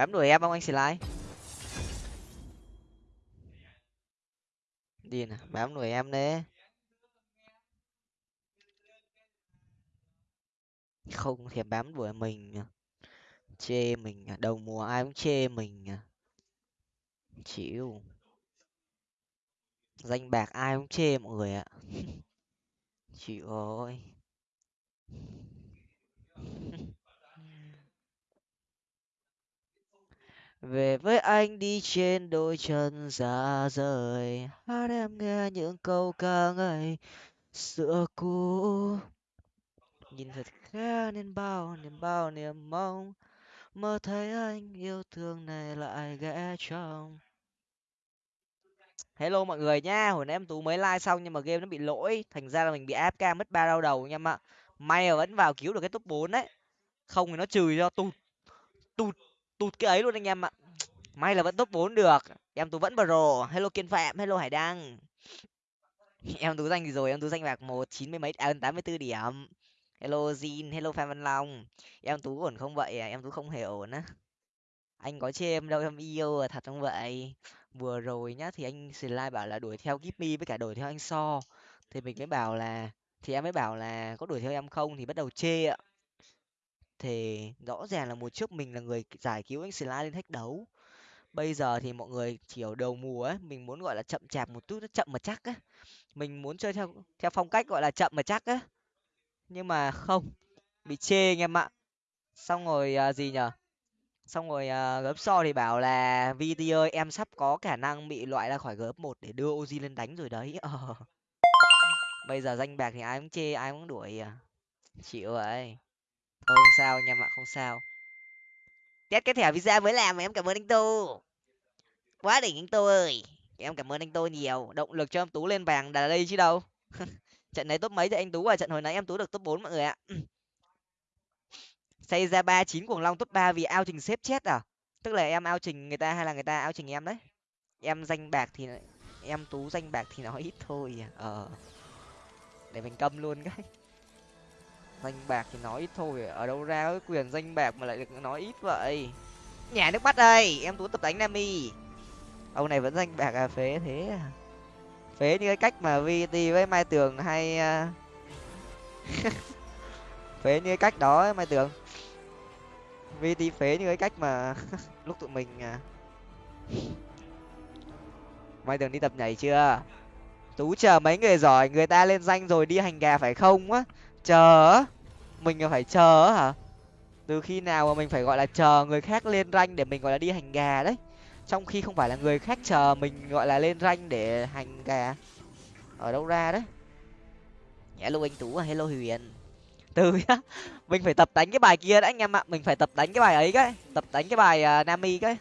bám đuổi em không anh slide đi nè, bám đuổi em đấy không thèm bám đuổi mình chê mình đầu mùa ai cũng chê mình chịu. Danh bạc ai cũng chê mọi người ạ. Chịu ơi về với anh đi trên đôi chân ra rời. Hát em nghe những câu ca ngợi xưa cũ. Nhìn thật khẽ nên bao niềm bao niềm mong. Mơ thấy anh yêu thương này lại ghé trong. Hello mọi người nha, hồi nãy em tú mới like xong nhưng mà game nó bị lỗi. Thành ra là mình bị afk mất ba đau đầu nha em ạ. May mà vẫn vào cứu được cái top bốn đấy. Không thì nó trừ cho tụt tụt tụt cái ấy luôn anh em ạ may là vẫn top bốn được. Em tú vẫn pro. Hello kiên phạm hello hải đăng. Em tú danh gì rồi em tú danh bạc một chín mươi mấy à tám mươi bốn điểm. Hello Jin, hello phan văn long. Em tú ổn không vậy? À em tú không hề ổn á. Anh có chê em đâu em yêu à thật không vậy? Vừa rồi nhá thì anh slide bảo là đuổi theo Gipmy với cả đuổi theo anh so. Thì mình mới bảo là thì em mới bảo là có đuổi theo em không thì bắt đầu chê ạ. Thì rõ ràng là một trước mình là người giải cứu anh slide lên thách đấu bây giờ thì mọi người chỉ ở đầu mùa ấy mình muốn gọi là chậm chạp một chút nó chậm mà chắc á mình muốn chơi theo theo phong cách gọi là chậm mà chắc á nhưng mà không bị chê anh em ạ. Xong rồi à, gì nhở? Xong rồi à, gớp so thì bảo là vt ơi em sắp có khả năng bị loại ra khỏi gớp một để đưa oji lên đánh rồi đấy. Ờ. bây giờ danh bạc thì ai cũng chê ai cũng đuổi à. Chịu vậy thôi không sao anh em ạ không sao test cái thẻ visa mới làm mà em cảm ơn anh tô. Quá đỉnh anh tô ơi. Em cảm ơn anh tô nhiều. Động lực cho em tú lên vàng là đây chứ đâu. Trận này top mấy thì anh tú à trận hồi nãy em tú được top bốn mọi người ạ. Xây ra ba chín cuồng long top ba vì ao trình xếp chết à? Tức là em ao trình người ta hay là người ta ao trình em đấy? Em danh bạc thì em tú danh bạc thì nó ít thôi à? Ờ. Để mình câm luôn cái danh bạc thì nói ít thôi, ở đâu ra cái quyền danh bạc mà lại được nói ít vậy? Nhà nước bắt đây, em tú tập đánh nami ông này vẫn danh bạc à phế thế à? Phế như cái cách mà vt với mai tường hay à, phế như cái cách đó mai tường. Vt phế như cái cách mà lúc tụi mình à mai tường đi tập nhảy chưa? Tú chờ mấy người giỏi, người ta lên danh rồi đi hành gà phải không á? Chờ mình phải chờ hả? Từ khi nào mà mình phải gọi là chờ người khác lên ranh để mình gọi là đi hành gà đấy? Trong khi không phải là người khác chờ mình gọi là lên ranh để hành gà. Ở đâu ra đấy? Hello anh tú hello huyền. Từ nhá mình phải tập đánh cái bài kia đã anh em ạ. Mình phải tập đánh cái bài ấy cái tập đánh cái bài uh, nami cái.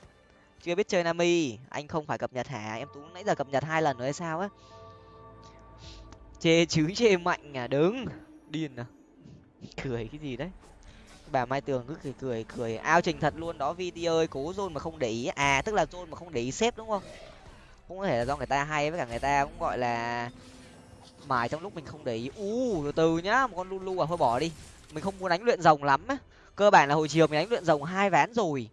Chưa biết chơi nami anh không phải cập nhật hả? Em tú nãy giờ cập nhật hai lần rồi hay sao á? Chê chứ chê mạnh à đứng điên à? Cười cái gì đấy? Bà mai tường cứ cười cười cười. Ao trình thật luôn đó vt ơi, cố zone mà không để ý. À tức là zone mà không để ý xếp đúng không? Cũng có thể là do người ta hay, với cả người ta cũng gọi là mài trong lúc mình không để ý. U từ từ nhá, một con lulu à thôi bỏ đi. Mình không muốn đánh luyện rồng lắm á. Cơ bản là hồi chiều mình đánh luyện rồng hai ván rồi.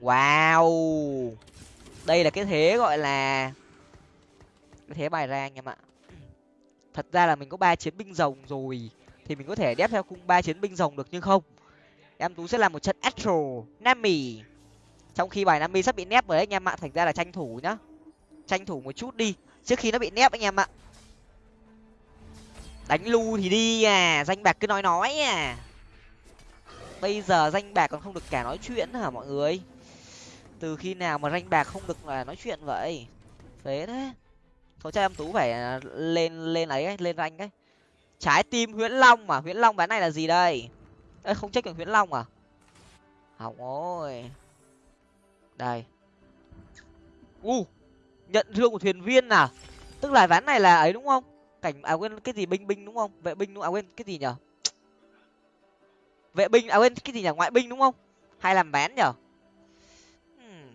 Wow. Đây là cái thế gọi là cái thế bài ra anh em ạ. Thật ra là mình có ba chiến binh rồng rồi thì mình có thể đép theo cung ba chiến binh rồng được nhưng không? Em tú sẽ làm một trận astro nami. Trong khi bài nami sắp bị nép rồi anh em ạ, thành ra là tranh thủ nhá. Tranh thủ một chút đi, trước khi nó bị nép anh em ạ. Đánh lu thì đi à danh bạc cứ nói nói à. Bây giờ danh bạc còn không được cả nói chuyện hả mọi người? Từ khi nào mà danh bạc không được là nói chuyện vậy? Phế thế. Thôi chắc em tú phải à, lên lên ấy, lên rank ấy trái tim huyễn long mà. Huyễn long bán này là gì đây? Ê, không check được huyễn long à? Hỏng ôi đây. U, nhận thương của thuyền viên à? Tức là ván này là ấy đúng không? Cảnh à quên, cái gì? Binh binh đúng không? Vệ binh đúng à quên, cái gì nhở? Vệ binh à quên, cái gì nhở? Ngoại binh đúng không? Hay làm bán nhở? Hmm.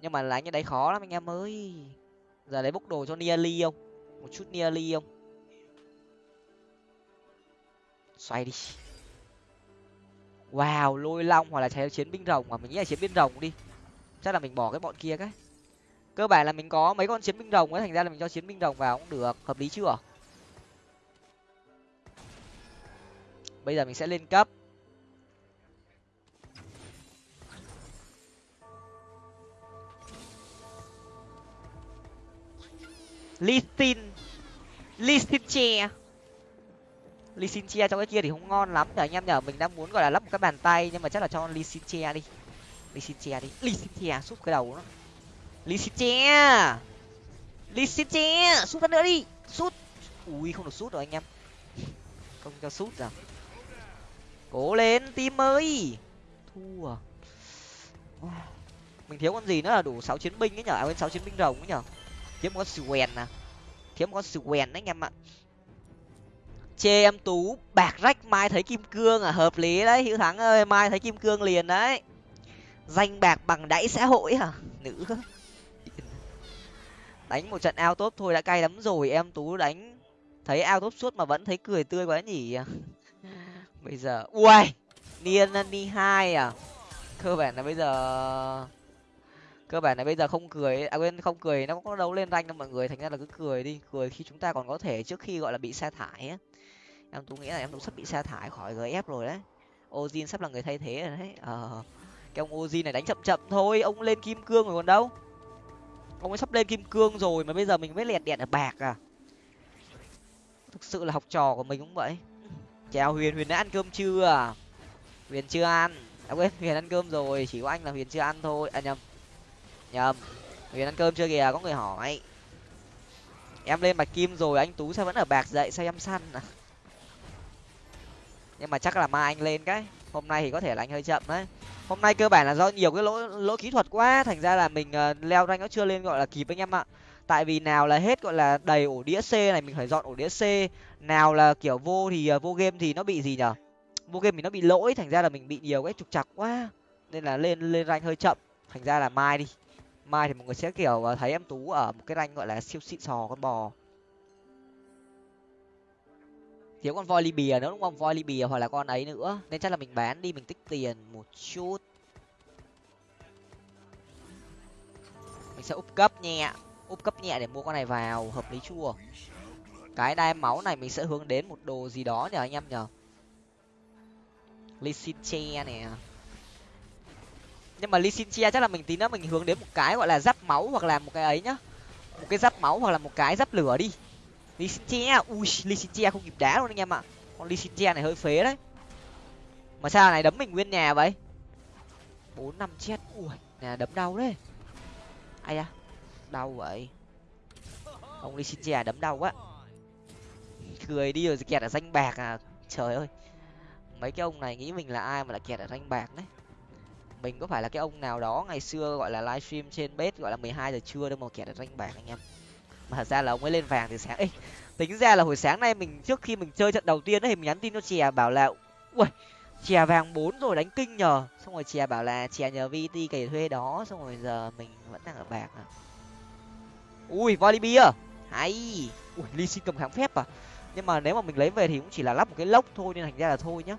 nhưng mà là như đấy khó lắm anh em ơi. Giờ lấy bốc đồ cho nearly không? Một chút nearly không? Xoay đi. Wow, lôi long hoặc là chiến binh rồng mà mình nghĩ là chiến binh rồng đi. Chắc là mình bỏ cái bọn kia cái. Cơ bản là mình có mấy con chiến binh rồng ấy, thành ra là mình cho chiến binh rồng vào cũng được. Hợp lý chưa? Bây giờ mình sẽ lên cấp. Listin. Listin che. Lysinchia che trong cái kia thì không ngon lắm nhở anh em nhở mình đang muốn gọi là lắp một cái bàn tay nhưng mà chắc là cho Lysinchia che đi. Lysinchia che đi. Lysinchia che sút cái đầu nó. Lysinchia. che che sút phát nữa đi. Sút! Ui không được sút rồi anh em. Không cho sút rồi. Cố lên team ơi thua. Mình thiếu con gì nữa là đủ sáu chiến binh ấy nhở à, sáu chiến binh rồng ấy nhở thiếu một con swen nè thiếu một con swen đấy anh em ạ chê em tú, bạc rách mai thấy kim cương à hợp lý đấy hữu thắng ơi, mai thấy kim cương liền đấy. Danh bạc bằng đáy xã hội à nữ đánh một trận ao tốt thôi đã cay lắm rồi, em tú đánh. Thấy ao tốt suốt mà vẫn thấy cười tươi quá nhỉ. Bây giờ ui niên ni hai à. Cơ bản là bây giờ, cơ bản là bây giờ không cười à quên, không cười, nó có đấu lên rank đâu mọi người, thành ra là cứ cười đi. Cười khi chúng ta còn có thể trước khi gọi là bị sa thải á em tú nghĩ là em tú sắp bị sa thải khỏi gf rồi đấy. Ozin sắp là người thay thế rồi đấy. Ờ cái ông ozin này đánh chậm chậm thôi, ông lên kim cương rồi còn đâu. Ông ấy sắp lên kim cương rồi mà bây giờ mình mới lẹt đẹt ở bạc à. Thực sự là học trò của mình cũng vậy. Chào huyền huyền đã ăn cơm chưa à? huyền chưa ăn. Đã quên, huyền ăn cơm rồi, chỉ có anh là huyền chưa ăn thôi. À nhầm. Nhầm. Huyền ăn cơm chưa kìa, có người hỏi. Em lên bạch kim rồi, anh tú sao vẫn ở bạc dậy, sao em săn à? Nhưng mà chắc là mai anh lên cái. Hôm nay thì có thể là anh hơi chậm đấy. Hôm nay cơ bản là do nhiều cái lỗi lỗi kỹ thuật quá. Thành ra là mình uh, leo rank nó chưa lên gọi là kịp anh em ạ. Tại vì nào là hết gọi là đầy ổ đĩa c này mình phải dọn ổ đĩa c. Nào là kiểu vô thì uh, vô game thì nó bị gì nhở? Vô game thì nó bị lỗi. Thành ra là mình bị nhiều cái trục chặt quá. Nên là lên lên rank hơi chậm. Thành ra là mai đi. Mai thì mọi người sẽ kiểu uh, thấy em tú ở một cái rank gọi là siêu xịn sò con bò thiếu con voi libya nữa, đúng không? Voi libya hoặc là con ấy nữa. Nên chắc là mình bán đi, mình tích tiền một chút. Mình sẽ úp cấp nhẹ úp cấp nhẹ để mua con này vào, hợp lý chua. Cái đai máu này mình sẽ hướng đến một đồ gì đó nhờ anh em nhờ Lysinche nè. Nhưng mà Lysinche chắc là mình tí nữa mình hướng đến một cái gọi là giáp máu hoặc là một cái ấy nhá. Một cái giáp máu hoặc là một cái giáp lửa đi. Lysinche ui Lysinche không kịp đá luôn anh em ạ. Con Lysinche này hơi phế đấy. Mà sao này đấm mình nguyên nhà vậy? Bốn năm chết. Ui, nhà đấm đau đấy ai da, đau vậy. Ông Lysinche đấm đau quá. Cười đi rồi kẹt ở danh bạc à. Trời ơi. Mấy cái ông này nghĩ mình là ai mà lại kẹt ở danh bạc đấy. Mình có phải là cái ông nào đó ngày xưa gọi là livestream trên bếp gọi là mười hai giờ trưa đâu mà kẹt ở danh bạc anh em mà thật ra là ông ấy lên vàng từ sáng ấy tính ra là hồi sáng nay mình trước khi mình chơi trận đầu tiên ấy mình nhắn tin cho chè bảo là ui chè vàng bốn rồi đánh kinh nhờ. Xong rồi chè bảo là chè nhờ vt cày thuê đó. Xong rồi giờ mình vẫn đang ở bạc à. Ui volleyball hay. Ui ly xin cầm kháng phép à? Nhưng mà nếu mà mình lấy về thì cũng chỉ là lắp một cái lốc thôi nên thành ra là thôi nhá.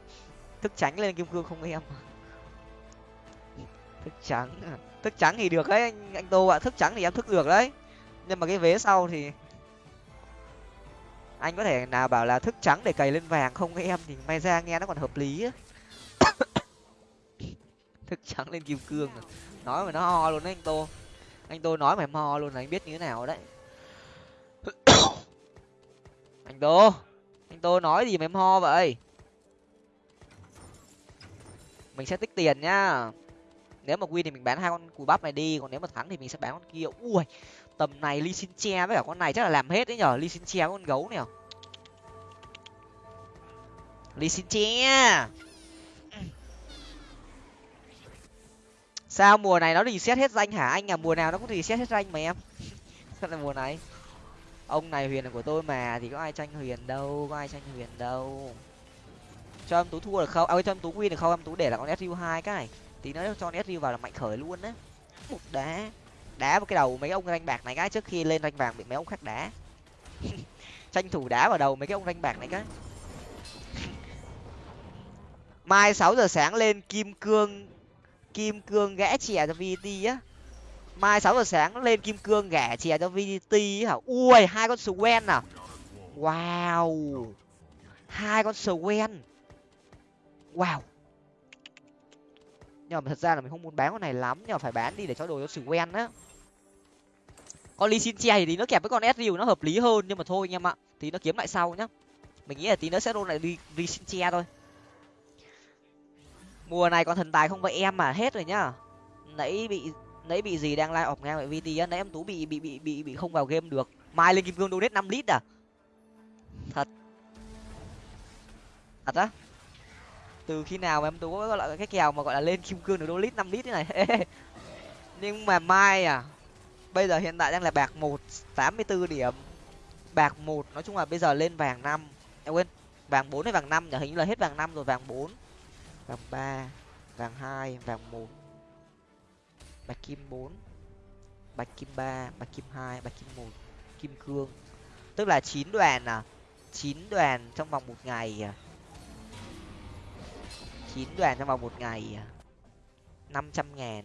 Thức trắng lên kim cương không em. Thức trắng à? thức trắng thì được đấy anh, anh tô ạ. Thức trắng thì em thức được đấy nhưng mà cái vế sau thì anh có thể nào bảo là thức trắng để cày lên vàng không? Với em thì may ra nghe nó còn hợp lý á. Thức trắng lên kim cương à. nói mà nó ho luôn đấy anh tô. Anh tô nói mà em ho luôn là anh biết như thế nào đấy. Anh tô anh tô nói gì mà em ho vậy? Mình sẽ tích tiền nhá nếu mà win thì mình bán hai con cùi bắp này đi, còn nếu mà thắng thì mình sẽ bán con kia. Ui tầm này ly xin che với cả con này chắc là làm hết đấy nhở. Ly xin che con gấu này ly xin che. Sao mùa này nó thì xét hết danh hả? Anh à mùa nào nó cũng thì xét hết danh mà em. Sao là mùa này. Ông này huyền là của tôi mà, thì có ai tranh huyền đâu, có ai tranh huyền đâu. Cho em tú thua được không? À cho em tú win được không? Em tú để là con su hai cái tí nữa cho con su vào là mạnh khởi luôn á. Một đá đá vào cái đầu mấy ông ranh bạc này cái, trước khi lên ranh vàng bị mấy ông khác đá. Tranh thủ đá vào đầu mấy cái ông ranh bạc này cái. Mai sáu giờ sáng lên kim cương kim cương gã chè cho vt á. Mai sáu giờ sáng lên kim cương gã chè cho vdt hả? Ui, hai con swen à? Wow. Hai con swen. Wow. Nhưng mà thật ra là mình không muốn bán con này lắm, nhưng mà phải bán đi để cho đồ cho swen á con ly xin che thì nó kẹp với con s nó hợp lý hơn, nhưng mà thôi anh em ạ thì nó kiếm lại sau nhá. Mình nghĩ là tí nữa sẽ roll lại ly ly xin che thôi. Mùa này còn thần tài không vậy em mà hết rồi nhá. Nãy bị nãy bị gì đang lai ọc ngang vậy vt á, nãy em tú bị bị bị bị bị không vào game được. Mai lên kim cương donate năm lít à? Thật. Thật á? Từ khi nào mà em tú có gọi là cái kèo mà gọi là lên kim cương được đô lít năm lít thế này? Nhưng mà mai à bây giờ hiện tại đang là bạc một, tám mươi bốn điểm. Bạc một, nói chung là bây giờ lên vàng năm. Em quên, vàng bốn hay vàng năm nhở hình như là hết vàng năm rồi, vàng bốn, vàng ba, vàng hai, vàng một. Bạch kim bốn, bạch kim ba, bạch kim hai, bạch kim một, kim cương. Tức là chín đoàn à? Chín đoàn trong vòng một ngày à? chín đoàn trong vòng một ngày à? năm trăm ngàn.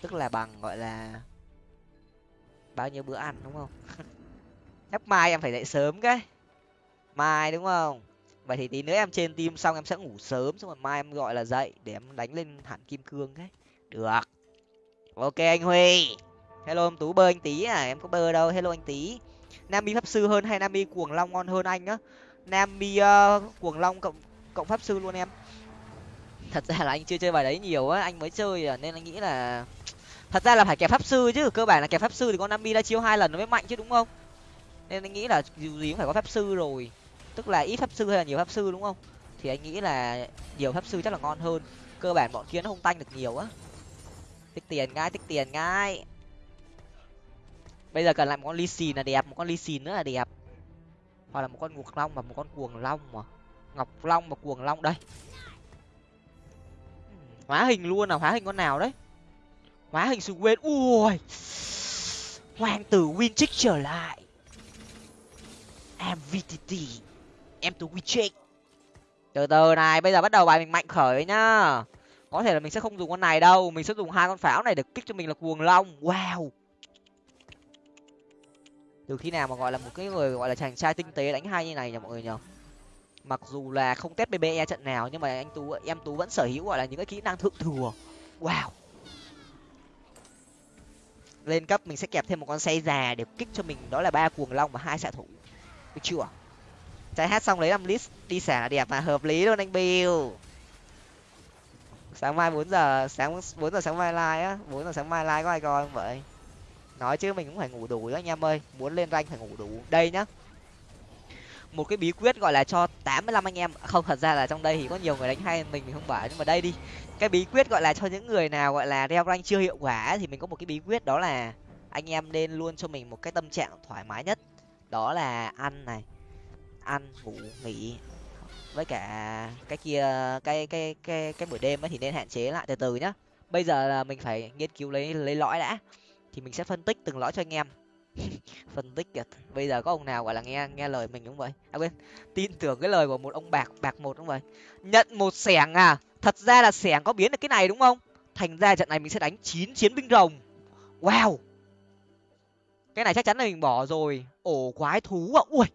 Tức là bằng, gọi là bao nhiêu bữa ăn đúng không? Chắc mai em phải dậy sớm cái. Mai đúng không? Vậy thì tí nữa em trên tim xong em sẽ ngủ sớm xong rồi mai em gọi là dậy để em đánh lên hẳn kim cương cái. Được. Ok anh huy. Hello em tú bơ anh tí à em có bơ đâu. Hello anh tí. Nam mi pháp sư hơn hay nam mi cuồng long ngon hơn anh á? Nam mi uh, ờ, cuồng long cộng cộng pháp sư luôn em. Thật ra là anh chưa chơi bài đấy nhiều á anh mới chơi à nên anh nghĩ là thật ra là phải kẹp pháp sư chứ, cơ bản là kẹp pháp sư thì con nami đã chiêu hai lần nó mới mạnh chứ, đúng không? Nên anh nghĩ là dù gì cũng phải có pháp sư rồi. Tức là ít pháp sư hay là nhiều pháp sư, đúng không? Thì anh nghĩ là nhiều pháp sư chắc là ngon hơn. Cơ bản bọn kia nó không tanh được nhiều á. Tích tiền ngay, tích tiền ngay. Bây giờ cần lại một con ly xì là đẹp, một con ly xì nữa là đẹp. Hoặc là một con ngục long và một con cuồng long mà. Ngọc long và cuồng long, đây. Hóa hình luôn nào hóa hình con nào đấy? Hóa hình sừng quên ui. Hoàng tử winchick trở lại. Mvtt em tú winchick. Từ từ này, bây giờ bắt đầu bài mình mạnh khởi nhá. Có thể là mình sẽ không dùng con này đâu, mình sẽ dùng hai con pháo này để kích cho mình là cuồng long. Wow. Từ khi nào mà gọi là một cái người gọi là chàng trai tinh tế đánh hai như này nhỉ mọi người nhở mặc dù là không test bbe trận nào, nhưng mà anh tú, em tú vẫn sở hữu gọi là những cái kỹ năng thượng thừa. Wow lên cấp mình sẽ kẹp thêm một con xe già để kích cho mình. Đó là ba cuồng long và hai xạ thủ. Được chưa? Trái hát xong lấy năm list đi xả là đẹp và hợp lý luôn anh bill. Sáng mai bốn giờ, sáng, bốn giờ sáng mai live á. Bốn giờ sáng mai live có ai coi không vậy? Nói chứ mình cũng phải ngủ đủ đó anh em ơi. Muốn lên rank phải ngủ đủ. Đây nhá một cái bí quyết gọi là cho tám mươi lăm anh em. Không, thật ra là trong đây thì có nhiều người đánh hay, mình mình không bảo, nhưng mà đây đi. Cái bí quyết gọi là cho những người nào gọi là đeo rank chưa hiệu quả thì mình có một cái bí quyết đó là anh em nên luôn cho mình một cái tâm trạng thoải mái nhất. Đó là ăn này, ăn, ngủ, nghỉ. Với cả cái kia, cái cái cái cái buổi đêm ấy thì nên hạn chế lại từ từ nhá. Bây giờ là mình phải nghiên cứu lấy lấy lõi đã, thì mình sẽ phân tích từng lõi cho anh em. phân tích kìa. Bây giờ có ông nào gọi là nghe nghe lời mình đúng vậy. À quên, tin tưởng cái lời của một ông bạc bạc một đúng vậy. Nhận một xẻng à? Thật ra là xẻng có biến được cái này đúng không? Thành ra trận này mình sẽ đánh chín chiến binh rồng. Wow! Cái này chắc chắn là mình bỏ rồi. Ổ quái thú à? Ui!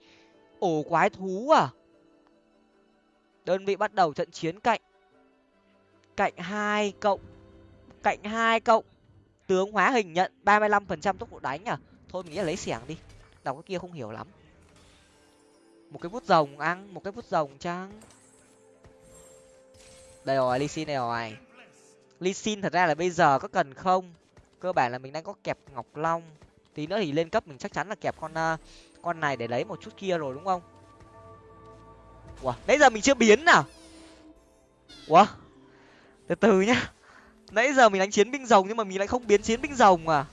Ổ quái thú à? Đơn vị bắt đầu trận chiến cạnh. Cạnh hai cộng, cạnh hai cộng. Tướng hóa hình nhận ba mươi lăm phần trăm tốc độ đánh à? Thôi mình nghĩ là lấy xẻng đi. Đọc cái kia không hiểu lắm. Một cái vút rồng ăn một cái vút rồng chăng đây rồi ly xin này rồi. Ly xin thật ra là bây giờ có cần không? Cơ bản là mình đang có kẹp ngọc long. Tí nữa thì lên cấp mình chắc chắn là kẹp con uh, con này để lấy một chút kia rồi đúng không? Ủa nãy giờ mình chưa biến nào ủa? Từ từ nhá. Nãy giờ mình đánh chiến binh rồng nhưng mà mình lại không biến chiến binh rồng à?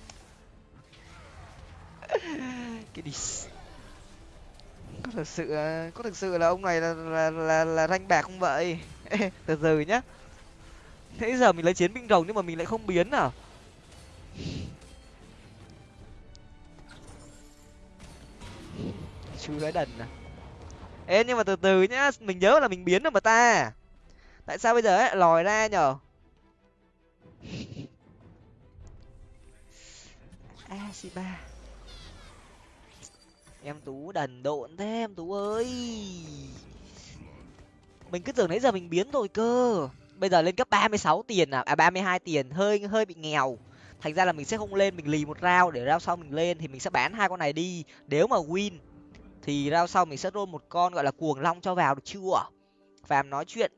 Cái đi. Có thực sự có thực sự là ông này là là là, là ranh bạc không vậy? Từ từ nhá. Thế giờ mình lấy chiến binh rồng nhưng mà mình lại không biến à? Chú gái đần à? Ê nhưng mà từ từ nhá mình nhớ là mình biến rồi mà ta. Tại sao bây giờ ấy lòi ra nhở a c ba em tú đần độn thế em tú ơi. Mình cứ tưởng nãy giờ mình biến rồi cơ. Bây giờ lên cấp ba mươi sáu tiền à? À ba mươi hai tiền. Hơi hơi bị nghèo. Thành ra là mình sẽ không lên, mình lì một rau để rau sau mình lên thì mình sẽ bán hai con này đi. Nếu mà win thì rau sau mình sẽ roll một con gọi là cuồng long cho vào, được chưa? Phàm nói chuyện,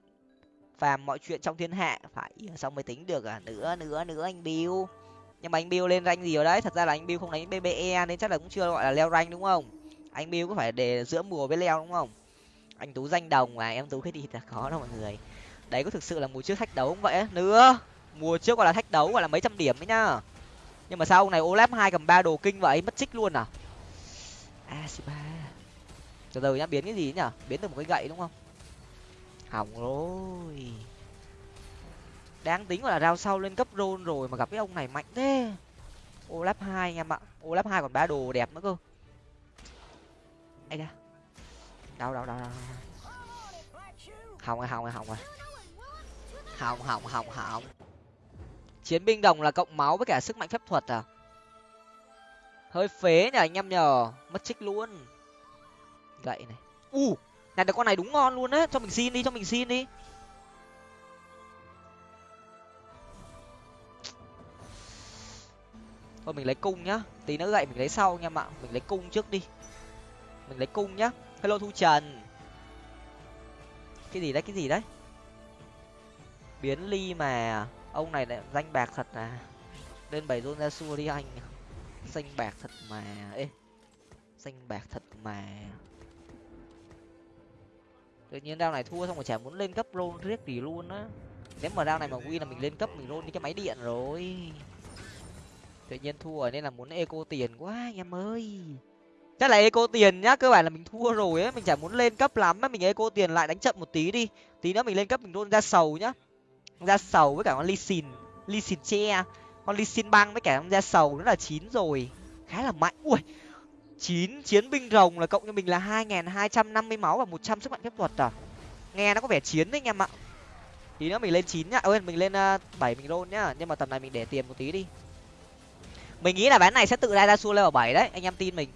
phàm mọi chuyện trong thiên hạ. Phải ờ, xong mới tính được à nữa nữa nữa anh bill nhưng mà anh bill lên rank gì ở đấy? Thật ra là anh bill không đánh bbe nên chắc là cũng chưa gọi là leo rank đúng không? Anh bill có phải để giữa mùa với leo đúng không? Anh tú danh đồng mà, em tú cái gì là có đâu mọi người. Đấy, có thực sự là mùa trước thách đấu không vậy? Nữa, mùa trước gọi là thách đấu gọi là mấy trăm điểm ấy nhá. Nhưng mà sao ông này olap hai cầm ba đồ kinh vậy? Mất trích luôn à? à A ba. Từ từ nhá, biến cái gì nhở biến từ một cái gậy đúng không? Hỏng rồi đáng tính là rao sau lên cấp rôn rồi mà gặp cái ông này mạnh thế. Olap hai anh em ạ. Olap hai còn ba đồ đẹp nữa cơ. Ấy da. Đâu đâu đâu đâu hỏng rồi hỏng rồi hỏng rồi. Hỏng hỏng hỏng hỏng. Chiến binh đồng là cộng máu với cả sức mạnh phép thuật à? Hơi phế nhờ anh em nhờ. Mất trích luôn. Gậy này. U, này, được con này đúng ngon luôn á. Cho mình xin đi, cho mình xin đi. Thôi, mình lấy cung nhá. Tí nữa gậy mình lấy sau nha ạ mình lấy cung trước đi. Mình lấy cung nhá. Hello, thu trần. Cái gì đấy, cái gì đấy? Biến ly mà. Ông này lại danh bạc thật à? Lên bảy zone ra xua đi anh. Danh bạc thật mà. Ê, danh bạc thật mà. Tự nhiên đao này thua xong rồi chả muốn lên cấp rôn riết gì luôn á. Nếu mà đao này mà win là mình lên cấp, mình rôn đi cái máy điện rồi tự nhiên thua rồi nên là muốn eco tiền quá anh em ơi. Chắc là eco tiền nhá, cơ bản là mình thua rồi ấy, mình chả muốn lên cấp lắm á, mình eco tiền lại đánh chậm một tí đi. Tí nữa mình lên cấp mình luôn ra sầu nhá. Ra sầu với cả con ly xìn ly xìn che con ly xin băng với cả con ra sầu nó là chín rồi. Khá là mạnh. Ui, chín chiến binh rồng là cộng cho mình là hai nghìn hai trăm năm mươi máu và một trăm sức mạnh phép thuật à? Nghe nó có vẻ chiến đấy anh em ạ. Tí nữa mình lên chín nhá. Ơi mình lên ờ, bảy mình rôn nhá, nhưng mà tầm này mình để tiền một tí đi mình nghĩ là ván này sẽ tự ra ra xua level bảy đấy anh em tin mình.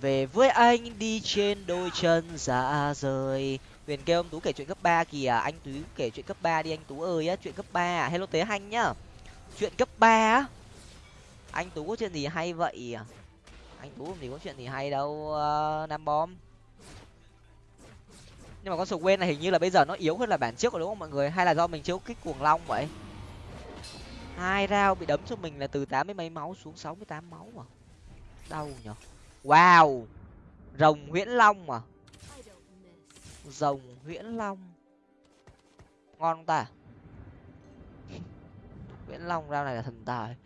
Về với anh đi trên đôi chân dạ rời. Huyền kêu ông tú kể chuyện cấp ba kìa anh tú kể chuyện cấp ba đi anh tú ơi á chuyện cấp ba à? hello tế hanh nhá. Chuyện cấp ba á? Anh tú có chuyện gì hay vậy à? anh tú thì có chuyện gì hay đâu uh, nam bom. Nhưng mà con sầu quên này hình như là bây giờ nó yếu hơn là bản trước rồi đúng không mọi người? Hay là do mình chiếu kích cuồng long vậy? Hai rau bị đấm cho mình là từ tám mươi mấy máu xuống sáu mươi tám máu à? Đau nhở? Wow! Rồng nguyễn long à? Rồng nguyễn long. Ngon ta. Nguyễn long rau này là thần tài.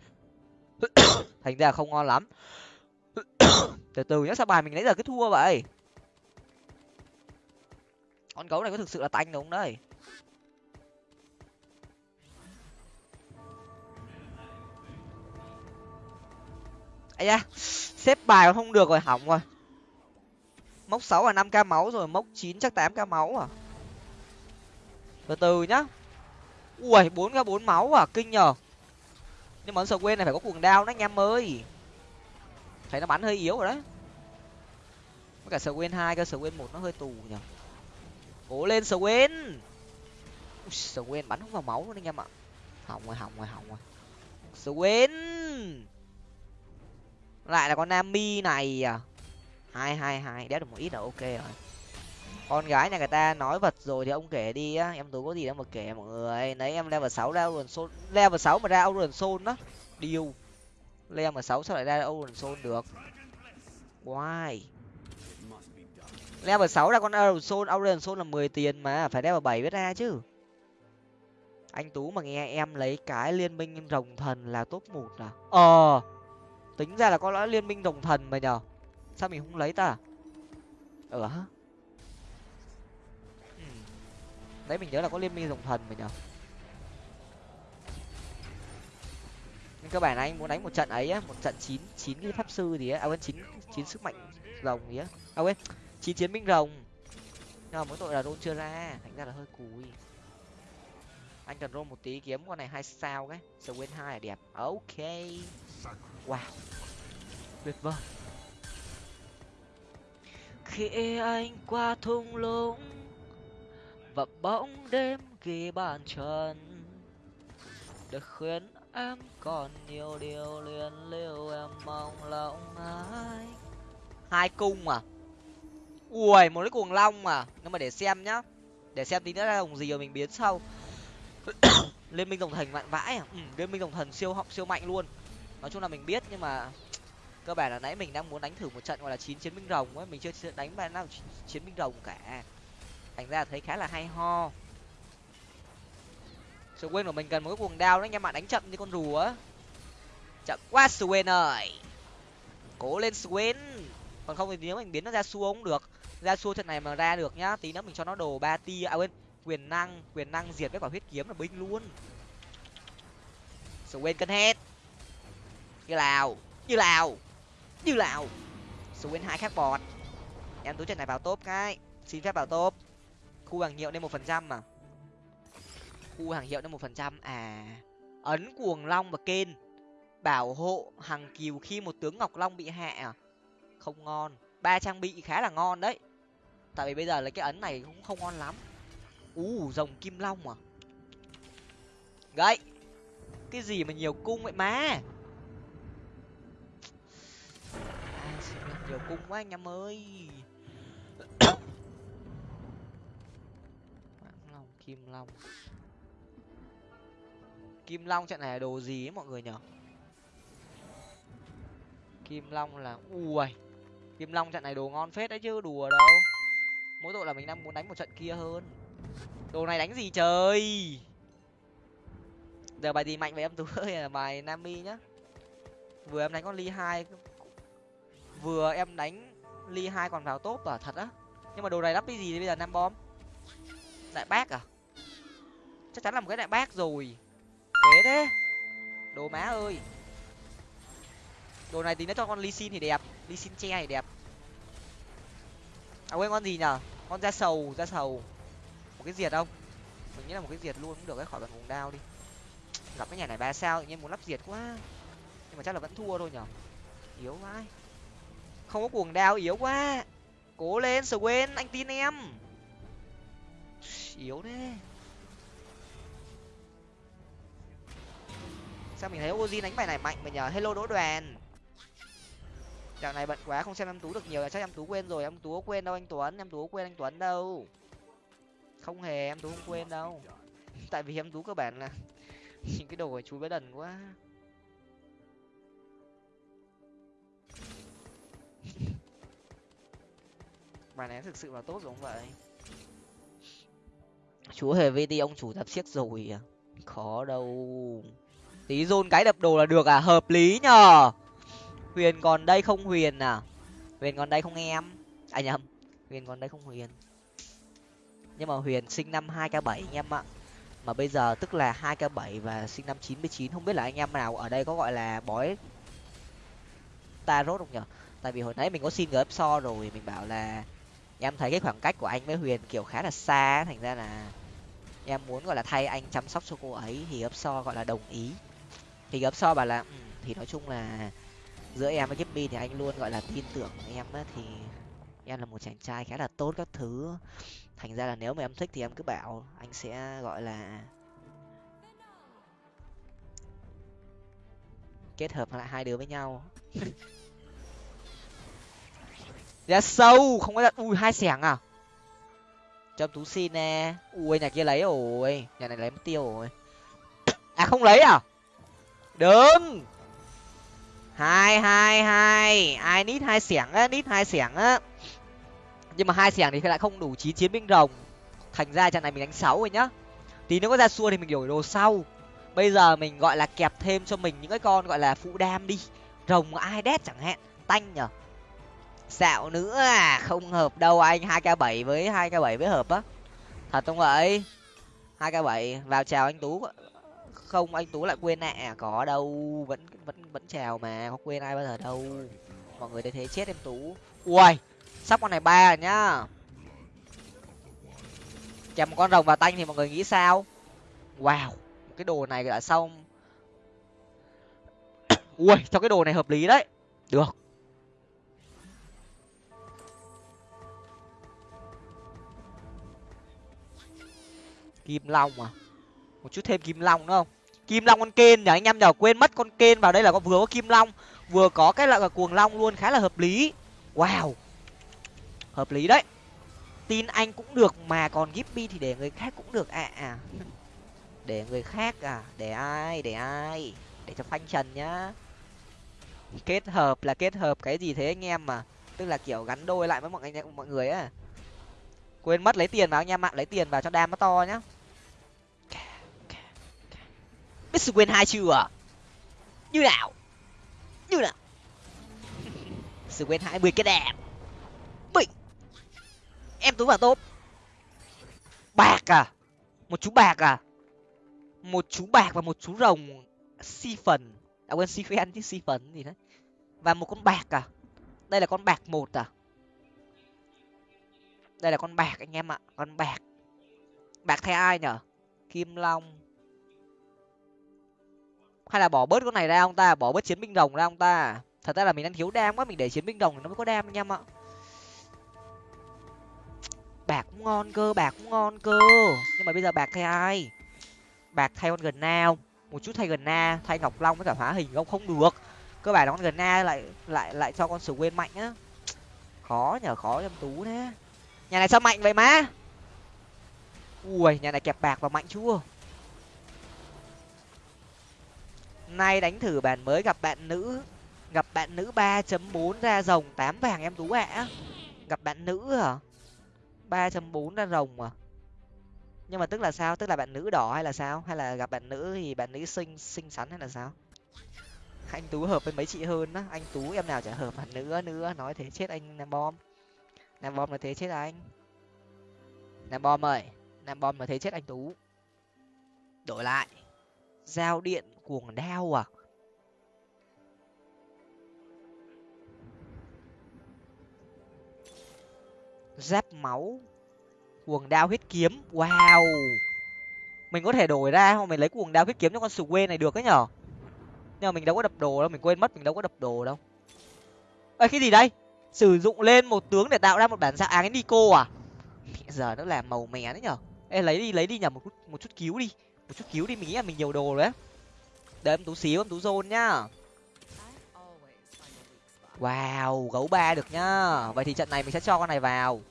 Thành ra không ngon lắm. Từ từ nhá, sao bài mình nãy giờ cứ thua vậy? Con gấu này có thực sự là tanh đúng đấy. Ấy da, xếp bài không được rồi, hỏng rồi. Mốc sáu là năm k máu rồi, mốc chín chắc tám k máu à. Từ từ nhá. Ui, bốn k bốn máu à kinh nhở nhưng mà sờ quên này phải có cuồng đao đó anh em ơi. Thấy nó bắn hơi yếu rồi đấy. Với cả sờ quên hai cơ sờ quên một nó hơi tù nhở cố lên sờ quên. Sờ quên bắn không vào máu luôn anh em ạ. Hỏng rồi hỏng rồi hỏng rồi. Sờ quên lại là con nami này à? Hai hai hai, đéo được một ít là ok rồi. Con gái nhà người ta nói vật rồi thì ông kể đi á. Em tú có gì đâu mà kể mọi người. Lấy em level sáu ra Auron Soul, level sáu mà ra Auron sôn đó. Điêu. Level sáu sao lại ra Auron sôn được? Why? Level sáu ra con Auron Soul, Auron sôn là mười tiền mà, phải level bảy biết ra chứ. Anh tú mà nghe em lấy cái liên minh rồng thần là top một à? Ờ tính ra là có lẽ liên minh rồng thần mà nhở sao mình không lấy ta à? ờ hả? Ừ. Đấy mình nhớ là có liên minh rồng thần mà nhở nhưng cơ bản anh muốn đánh một trận ấy á, một trận chín chín cái pháp sư gì á à quên, chín chín sức mạnh rồng gì á. À quên, chín chiến binh rồng. Nhưng mà mỗi tội là rôn chưa ra, thành ra là hơi cùi. Anh cần rôn một tí kiếm, con này hai sao cái swin hai là đẹp. Ok wow. Tuyệt vời. Khi anh qua thung lũng và bóng đêm ghi bàn chân được khuyên em còn nhiều điều liên lưu em mong lòng ai. Hai cung à ui một cái cuồng long mà. Nhưng mà để xem nhá. Để xem tí nữa là dòng gì rồi mình biến sau. Liên minh đồng thần mạnh vãi à? Ừ, liên minh đồng thần siêu họng siêu mạnh luôn nói chung là mình biết, nhưng mà cơ bản là nãy mình đang muốn đánh thử một trận gọi là chín chiến binh rồng ấy. Mình chưa đánh bài nào chiến binh rồng cả. Thành ra thấy khá là hay ho. Sự quên của mình cần một cái cuồng đao đấy, anh em đánh chậm như con rùa á. Chậm quá Swain ơi. Cố lên Swain còn không thì nếu mình biến nó ra xua cũng được. Ra xua trận này mà ra được nhá, tí nữa mình cho nó đồ ba tia à quên, quyền năng quyền năng diệt với quả huyết kiếm là binh luôn. Swain cân hết như lào như lào như lào. Swain hai khác bọt. Em tú trận này vào top cái. Xin phép vào top. Khu hàng hiệu lên một phần trăm mà. Khu hàng hiệu lên một phần trăm. À ấn cuồng long và kên. Bảo hộ hằng kiều khi một tướng ngọc long bị hạ à? Không ngon. Ba trang bị khá là ngon đấy. Tại vì bây giờ là cái ấn này cũng không ngon lắm. U rồng kim long à? Gậy. Cái gì mà nhiều cung vậy má? Nhiều cung quá anh em ơi. Long, kim long. Kim long trận này là đồ gì ấy mọi người nhở? Kim long là, ui, kim long trận này đồ ngon phết đấy chứ, đùa đâu. Mỗi tội là mình đang muốn đánh một trận kia hơn. Đồ này đánh gì trời? Giờ bài gì mạnh vậy em? Tú ơi, là bài nami nhá. Vừa em đánh con ly hai vừa em đánh ly hai còn vào top à thật á. Nhưng mà đồ này lắp cái gì bây giờ nam bom? Đại bác à? Chắc chắn là một cái đại bác rồi. Thế thế. Đồ má ơi. Đồ này tí nó cho con ly xin thì đẹp, ly xin che thì đẹp. À quên con gì nhở con da sầu da sầu. Một cái diệt không? Mình nghĩ là một cái diệt luôn cũng được cái khỏi bằng vùng đao đi. Gặp cái nhà này ba sao tự nhiên muốn lắp diệt quá. Nhưng mà chắc là vẫn thua thôi nhở yếu quá không có cuồng đao, yếu quá. Cố lên sờ quên anh tin em. Yếu thế. Sao mình thấy Ozin đánh bài này mạnh mà nhờ? Hello đỗ đoàn. Dạo này bận quá, không xem em tú được nhiều là chắc em tú quên rồi. Em tú có quên đâu anh tuấn, em tú có quên anh tuấn đâu. Không hề, em tú không quên đâu. Tại vì em tú cơ bản là những cái đồ của chú bé đần quá. bài này thực sự là tốt giống vậy. Chú hề vt ông chủ tập siếc rồi à? Khó đâu. Tí rôn cái đập đồ là được à? Hợp lý nhờ. Huyền còn đây không huyền à? Huyền còn đây không em? À nhầm, huyền còn đây không huyền. Nhưng mà huyền sinh năm hai k bảy anh em ạ. Mà bây giờ tức là hai k bảy và sinh năm chín mươi chín, không biết là anh em nào ở đây có gọi là bói tarot không nhở tại vì hồi nãy mình có xin gấp so rồi mình bảo là em thấy cái khoảng cách của anh với huyền kiểu khá là xa thành ra là em muốn gọi là thay anh chăm sóc cho cô ấy thì gấp so gọi là đồng ý. Thì gấp so bảo là ừ, thì nói chung là giữa em với Gipmy thì anh luôn gọi là tin tưởng em á thì em là một chàng trai khá là tốt các thứ. Thành ra là nếu mà em thích thì em cứ bảo anh sẽ gọi là kết hợp lại hai đứa với nhau. ra sâu, không có đặt. Ui, hai xẻng à? Cho tú xin nè. Ui, nhà kia lấy rồi. Nhà này lấy mất tiêu rồi. À không lấy à? Đừng! Hai hai hai. Ai nít hai xẻng á, nít hai xẻng á. Nhưng mà hai xẻng thì lại không đủ chín chiến binh rồng. Thành ra trận này mình đánh sáu rồi nhá. Tí nữa có ra xua thì mình đổi đồ sau. Bây giờ mình gọi là kẹp thêm cho mình những cái con gọi là phụ đam đi. Rồng ai đét chẳng hạn. Tanh nhở? Xạo nữa à không hợp đâu anh hai k bảy với hai k bảy với hợp á. Thật không vậy? Hai k bảy vào chào anh tú. Không anh tú lại quên nè à, có đâu vẫn vẫn vẫn chào mà không quên ai bao giờ đâu. Mọi người thấy thế chết em tú. Ui sắp con này ba rồi nhá. Kèm một con rồng vào tanh thì mọi người nghĩ sao? Wow cái đồ này là xong. Ui cho cái đồ này hợp lý đấy. Được. Kim long à? Một chút thêm kim long nữa không? Kim long con kên nhở anh em nhở quên mất con kên vào đây là có vừa có kim long, vừa có cái là cuồng long luôn, khá là hợp lý. Wow! Hợp lý đấy. Tin anh cũng được mà còn gipby thì để người khác cũng được. À à. Để người khác à? Để ai? Để ai? Để cho phanh trần nhá. Kết hợp là kết hợp cái gì thế anh em mà? Tức là kiểu gắn đôi lại với mọi anh mọi người á. Quên mất lấy tiền vào, anh em ạ. Lấy tiền vào cho đam nó to nhá biết sự quên hai chưa? Như nào? Như nào? Sự quên hai mươi cái đẹp. Bình. Em tú vào tốt bạc à? Một chú bạc à? Một chú bạc và một chú rồng. Si phần. À quên, si phen chứ, si phần gì đấy. Và một con bạc à? Đây là con bạc một à? Đây là con bạc, anh em ạ. Con bạc. Bạc thay ai nhở? Kim long hay là bỏ bớt con này ra ông ta, bỏ bớt chiến binh rồng ra ông ta. Thật ra là mình đang thiếu đam quá, mình để chiến binh rồng nó mới có đam anh em ạ. Bạc cũng ngon cơ, bạc cũng ngon cơ. Nhưng mà bây giờ bạc thay ai? Bạc thay con gần nào một chút thay gần na, thay ngọc long với cả hóa hình không? Không được. Cơ bản là con gần na lại lại lại cho con sử quên mạnh á. Khó nhờ, khó em tú thế. Nhà này sao mạnh vậy má? Ui, nhà này kẹp bạc và mạnh chưa? Nay đánh thử bản mới gặp bạn nữ, gặp bạn nữ ba chấm bốn ra rồng, tám vàng em tú ạ. Gặp bạn nữ hả? ba chấm bốn ra rồng à? Nhưng mà tức là sao? Tức là bạn nữ đỏ hay là sao? Hay là gặp bạn nữ thì bạn nữ xinh xinh xắn hay là sao? Anh tú hợp với mấy chị hơn á. Anh tú em nào chả hợp bạn nữ nữa nói thế chết anh nam bom. Nam bom là thế chết anh. Nam bom ơi, nam bom mà thế chết anh tú. Đổi lại. Giao điện cuồng đao à. Giáp máu, cuồng đao huyết kiếm. Wow. Mình có thể đổi ra không? Mình lấy cuồng đao huyết kiếm cho con sù quê này được ấy nhở? Nhưng mà mình đâu có đập đồ đâu, mình quên mất mình đâu có đập đồ đâu. Ơi cái gì đây? Sử dụng lên một tướng để tạo ra một bản dạng áng nico à? Giờ nó làm màu mè đấy nhở? Ê, lấy đi lấy đi nhở, một chút một chút cứu đi. Một chút cứu đi, mình nghĩ là mình nhiều đồ đấy đợi em tú xíu, em tú zone nhá. Wow, gấu ba được nhá. Vậy thì trận này mình sẽ cho con này vào.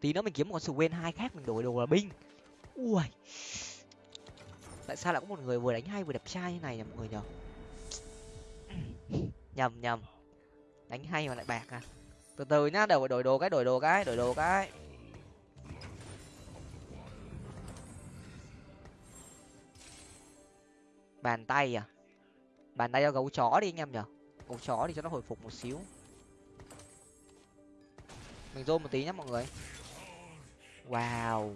Tí nữa mình kiếm một con sù quên hai khác, mình đổi đồ là binh. Ui. Tại sao lại có một người vừa đánh hay vừa đẹp trai như này nhỉ, mọi người nhở nhầm nhầm. Đánh hay mà lại bạc à? Từ từ nhá đều phải đổi đồ cái, đổi đồ cái, đổi đồ cái. Bàn tay à? Bàn tay cho gấu chó đi anh em nhở. Gấu chó thì cho nó hồi phục một xíu. Mình zoom một tí nhá mọi người. Wow.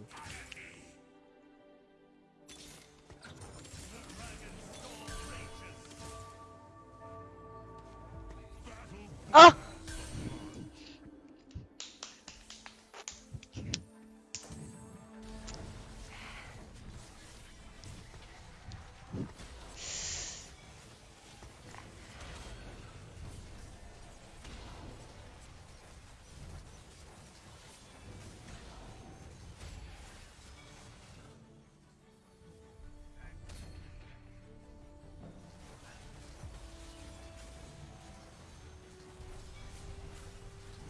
Ơ!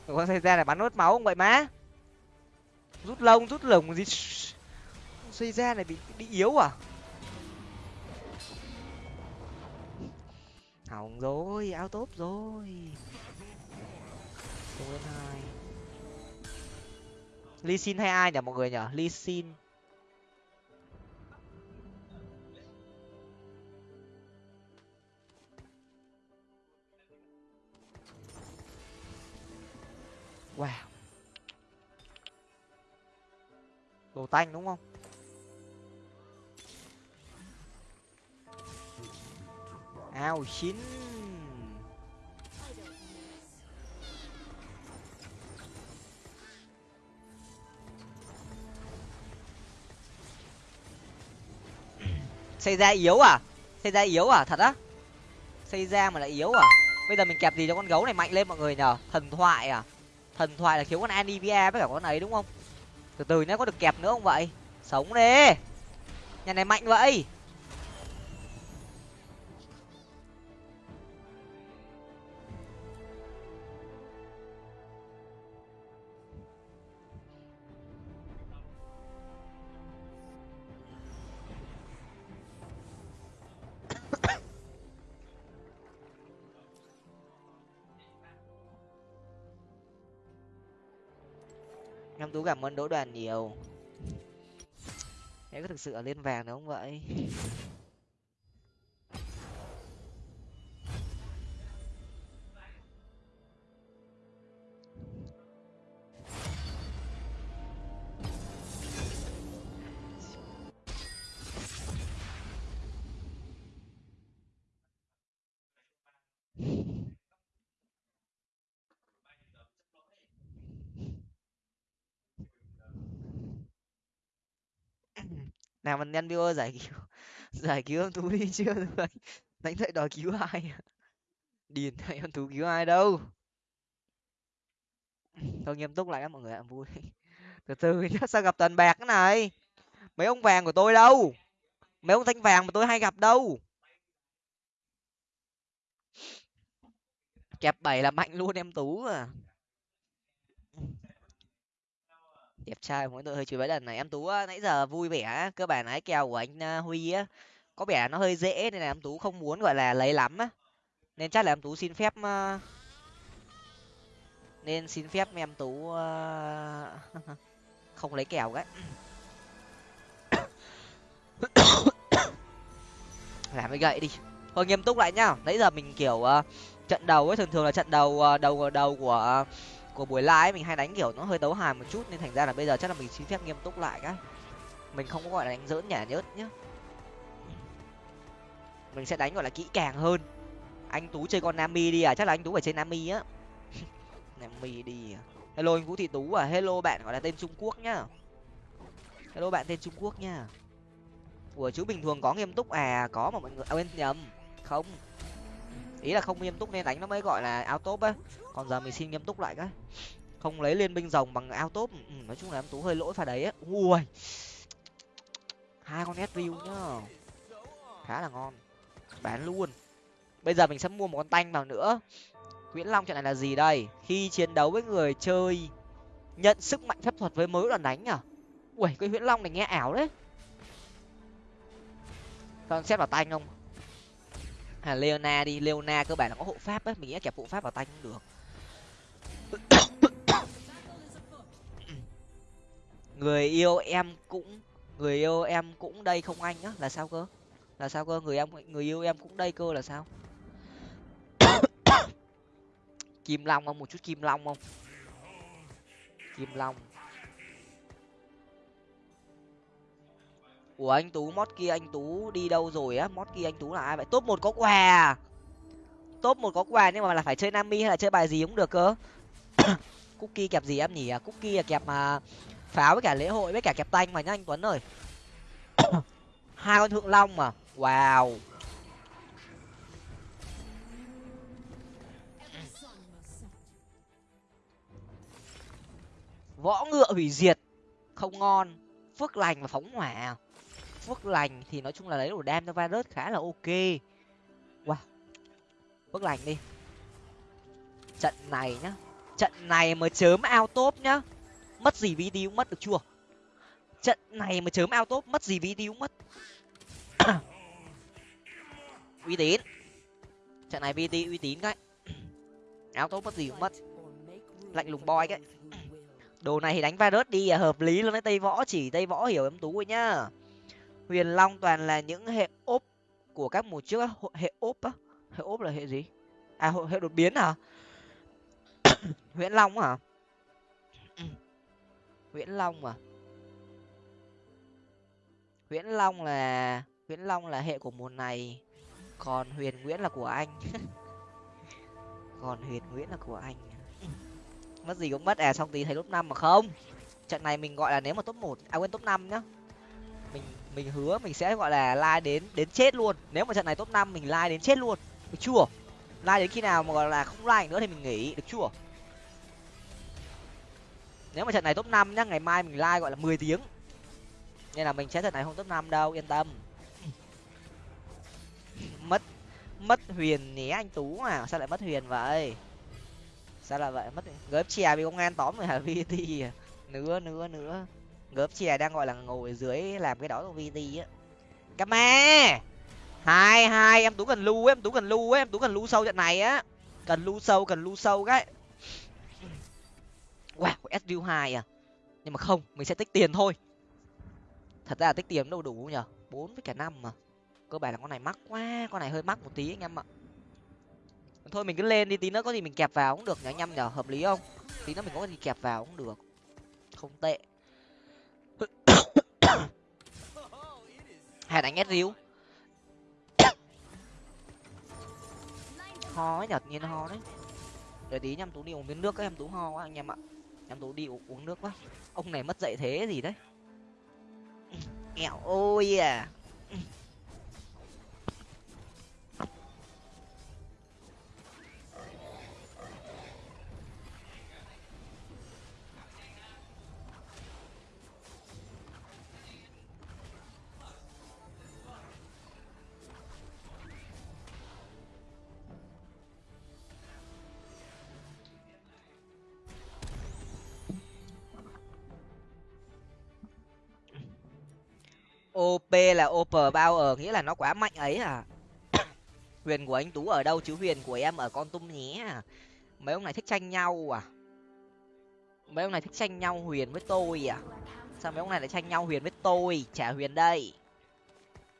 Con xe ra là bắn nốt máu không vậy má. Rút lông, rút lồng gì? Xây ra này bị bị yếu à? Hỏng rồi áo tốt rồi. Không lên hai ly xin hay ai nhỉ mọi người nhỉ? Ly xin wow. Đồ tanh đúng không? Ao chín. Xây ra yếu à? Xây ra yếu à? Thật á? Xây ra mà lại yếu à? Bây giờ mình kẹp gì cho con gấu này mạnh lên mọi người nhở? Thần thoại à? Thần thoại là thiếu con anivia với cả con ấy, đúng không? Từ từ nó có được kẹp nữa không vậy? Sống đi nhà này mạnh vậy! Cảm ơn đỗ đoàn nhiều. Em có thực sự ở lên vàng đúng không vậy? Nào mình nhân viewer giải cứu giải cứu em tú đi chưa rồi đánh dậy đòi cứu ai? Điền thầy em tú cứu ai đâu? Thôi nghiêm túc lại các mọi người ạ, vui. Từ từ nhá, sao gặp toàn bạc cái này? Mấy ông vàng của tôi đâu? Mấy ông thanh vàng mà tôi hay gặp đâu? Kẹp bảy là mạnh luôn em tú à. Đẹp trai mỗi tội hơi chửi mấy lần này. Em tú ờ, nãy giờ vui vẻ cơ bản lái kèo của anh ờ, huy á, có vẻ nó hơi dễ nên là em tú không muốn, gọi là, lấy lắm á. Nên chắc là em tú xin phép ờ, nên xin phép em tú không lấy kèo cái làm cái gậy đi. Thôi nghiêm túc lại nhá. Nãy giờ mình, kiểu trận đầu ấy, thường thường là trận đầu đầu đầu của của buổi live mình hay đánh kiểu nó hơi đấu hài một chút nên thành ra là bây giờ chắc là mình xin phép nghiêm túc lại cái. Mình không có gọi là đánh dỡn nhả nhớt nhá. Mình sẽ đánh gọi là kỹ càng hơn. Anh tú chơi con nami đi à chắc là anh tú phải chơi nami á. Nami đi à. Hello anh vũ thị tú à hello bạn gọi là tên trung quốc nhá. Hello bạn tên trung quốc nhá. Ủa chú bình thường có nghiêm túc à có mà mọi người à, quên nhầm. Không ý là không nghiêm túc nên đánh nó mới gọi là ao top á. Còn giờ mình xin nghiêm túc lại cái. Không lấy liên binh rồng bằng ao top ừ, nói chung là em tú hơi lỗi pha đấy á. Ui. Hai con s view nhá. Khá là ngon. Bán luôn. Bây giờ mình sẽ mua một con tanh vào nữa. Nguyễn long trận này là gì đây? Khi chiến đấu với người chơi nhận sức mạnh phép thuật với mới đoàn đánh à? Ui cái nguyễn long này nghe ảo đấy. Con xét vào tanh không? À leona đi, leona cơ bản là có hộ pháp á, mình nghĩ kẹp hộ pháp vào tay cũng được. Người yêu em cũng, người yêu em cũng đây không anh á, là sao cơ? Là sao cơ? Người em, người yêu em cũng đây cơ là sao? Kim long không? Một chút kim long không? Kim long. Ủa, anh tú mót kia anh tú đi đâu rồi á? Mót kia anh tú là ai vậy? Top một có quà à? top một có quà nhưng mà là phải chơi nami hay là chơi bài gì cũng được cơ? Cookie kẹp gì em nhỉ? Cookie là kẹp mà pháo với cả lễ hội với cả kẹp tanh mà nhá anh tuấn ơi. Hai con thượng long mà. Wow. Võ ngựa hủy diệt. Không ngon. Phước lành và phóng hỏa phước lành thì nói chung là lấy đồ đam cho virus khá là ok. Wow. Phước lành đi. Trận này nhá. Trận này mà chớm ao top nhá, mất gì vd cũng mất được chưa? Trận này mà chớm ao top, mất gì vd cũng mất. Uy tín. Trận này vd uy tín cái ao top mất gì cũng mất. Lạnh lùng boy cái. Đồ này thì đánh virus đi à hợp lý luôn đấy. Tây võ chỉ tây võ hiểu em tú rồi nhá huyền long toàn là những hệ ốp của các mùa trước hệ ốp á? Hệ ốp là hệ gì? À hệ đột biến hả? Nguyễn long hả? Nguyễn long à? Nguyễn long là nguyễn long là hệ của mùa này. Còn huyền nguyễn là của anh. Còn huyền nguyễn là của anh. Mất gì cũng mất. À xong tí thấy top năm mà không? Trận này mình gọi là nếu mà top một à quên top năm nhá mình mình hứa mình sẽ, gọi là, like đến đến chết luôn. Nếu mà trận này top năm, mình like đến chết luôn. Được chưa? Like đến khi nào mà, gọi là, không like nữa thì mình nghỉ. Được chưa? Nếu mà trận này top năm nhá, ngày mai mình like, gọi là, mười tiếng. Nên là mình sẽ trận này không top năm đâu, yên tâm. Mất mất huyền nhé anh tú à. Sao lại mất huyền vậy? Sao lại vậy? Mất gớp chè bị công an tóm rồi hả? Vt à nữa nữa nữa gớp chè đang, gọi là, ngồi dưới làm cái đó của vt á. Kama hai hai, em tú cần lưu em tú cần lưu em tú cần lưu sâu trận này á. Cần lưu sâu, cần lưu sâu cái wow sdu hai à. Nhưng mà không, mình sẽ tích tiền thôi. Thật ra là tích tiền đâu đủ nhở bốn với cả năm mà. Cơ bản là con này mắc quá, con này hơi mắc một tí anh em ạ. Thôi, mình cứ lên đi, tí nữa có gì mình kẹp vào cũng được nhở anh em nhở hợp lý không? Tí nữa mình có gì kẹp vào cũng được. Không tệ. Hay đánh ép riu, ho ấy nhật nhiên ho đấy. Để tí nhăm tú đi uống miếng nước các em tú ho quá anh em ạ. Em tú đi uống nước quá. Ông này mất dạy thế gì đấy? Nghèo ôi à. Op là oper bao ờ, nghĩa là nó quá mạnh ấy à huyền của anh tú ở đâu? Chứ huyền của em ở con tum nhé mấy ông này thích tranh nhau à? Mấy ông này thích tranh nhau huyền với tôi à? Sao mấy ông này lại tranh nhau huyền với tôi? Trả huyền đây.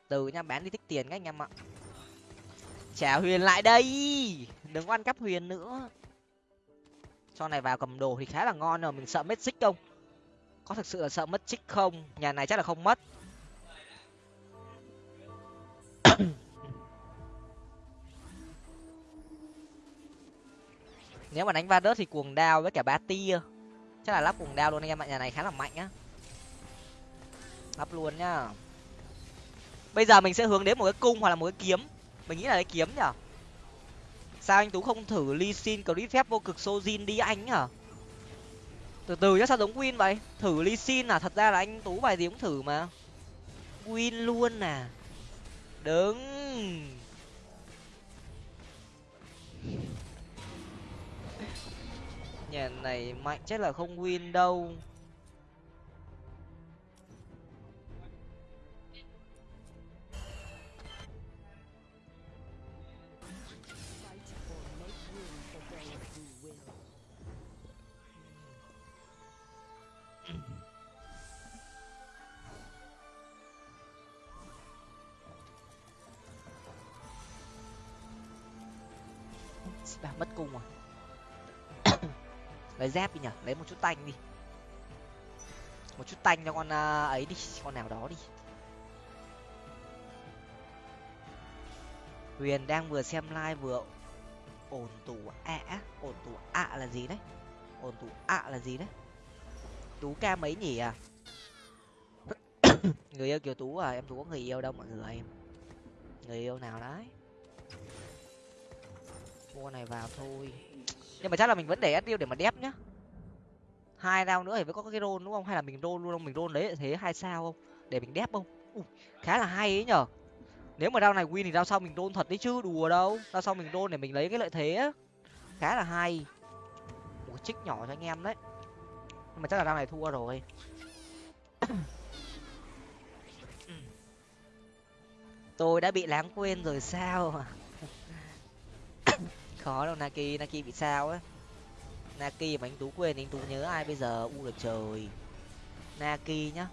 Từ nha, bán đi thích tiền các anh em ạ. Trả huyền lại đây. Đừng ăn cắp huyền nữa. Cho này vào cầm đồ thì khá là ngon rồi, mình sợ mất xích không? Có thực sự là sợ mất xích không? Nhà này chắc là không mất. Nếu mà đánh va đớt thì cuồng đao với cả ba tia. Chắc là lắp cuồng đao luôn anh em ạ, nhà này khá là mạnh á. Lắp luôn nhá. Bây giờ mình sẽ hướng đến một cái cung hoặc là một cái kiếm. Mình nghĩ là cái kiếm nhở sao anh tú không thử ly xin clip phép vô cực sojin đi anh nhở từ từ chắc sao giống win vậy? Thử ly xin à? Thật ra là anh tú bài gì cũng thử mà. Win luôn à? Đứng nhà này mạnh chắc là không win đâu. Bà mất cung rồi lấy dép đi nhở lấy một chút tanh đi. Một chút tanh cho con uh, ấy đi con nào đó đi. Huyền đang vừa xem live vừa ổn tủ ạ à, ổn tủ ạ à là gì đấy? Ổn tủ ạ à là gì đấy? Tú ca mấy nhỉ à? Người yêu kiều tú à em tú có người yêu đâu mọi người. Người yêu nào đấy? Mua này vào thôi nhưng mà chắc là mình vẫn để ép tiêu để mà đép nhá. Hai đao nữa thì mới có cái rôn đúng không? Hay là mình rôn luôn không? Mình rôn lấy thế hai sao không? Để mình đép không? Ui, khá là hay ấy nhở. Nếu mà rau này win thì rau sau mình rôn thật đấy chứ đùa đâu. Rau sau mình rôn để mình lấy cái lợi thế á. Khá là hay. Một chích nhỏ cho anh em đấy. Nhưng mà chắc là rau này thua rồi. Tôi đã bị lãng quên rồi sao khó đâu naki naki bị sao á? Naki mà anh tú quên anh tú nhớ ai bây giờ? U được trời. Naki nhá.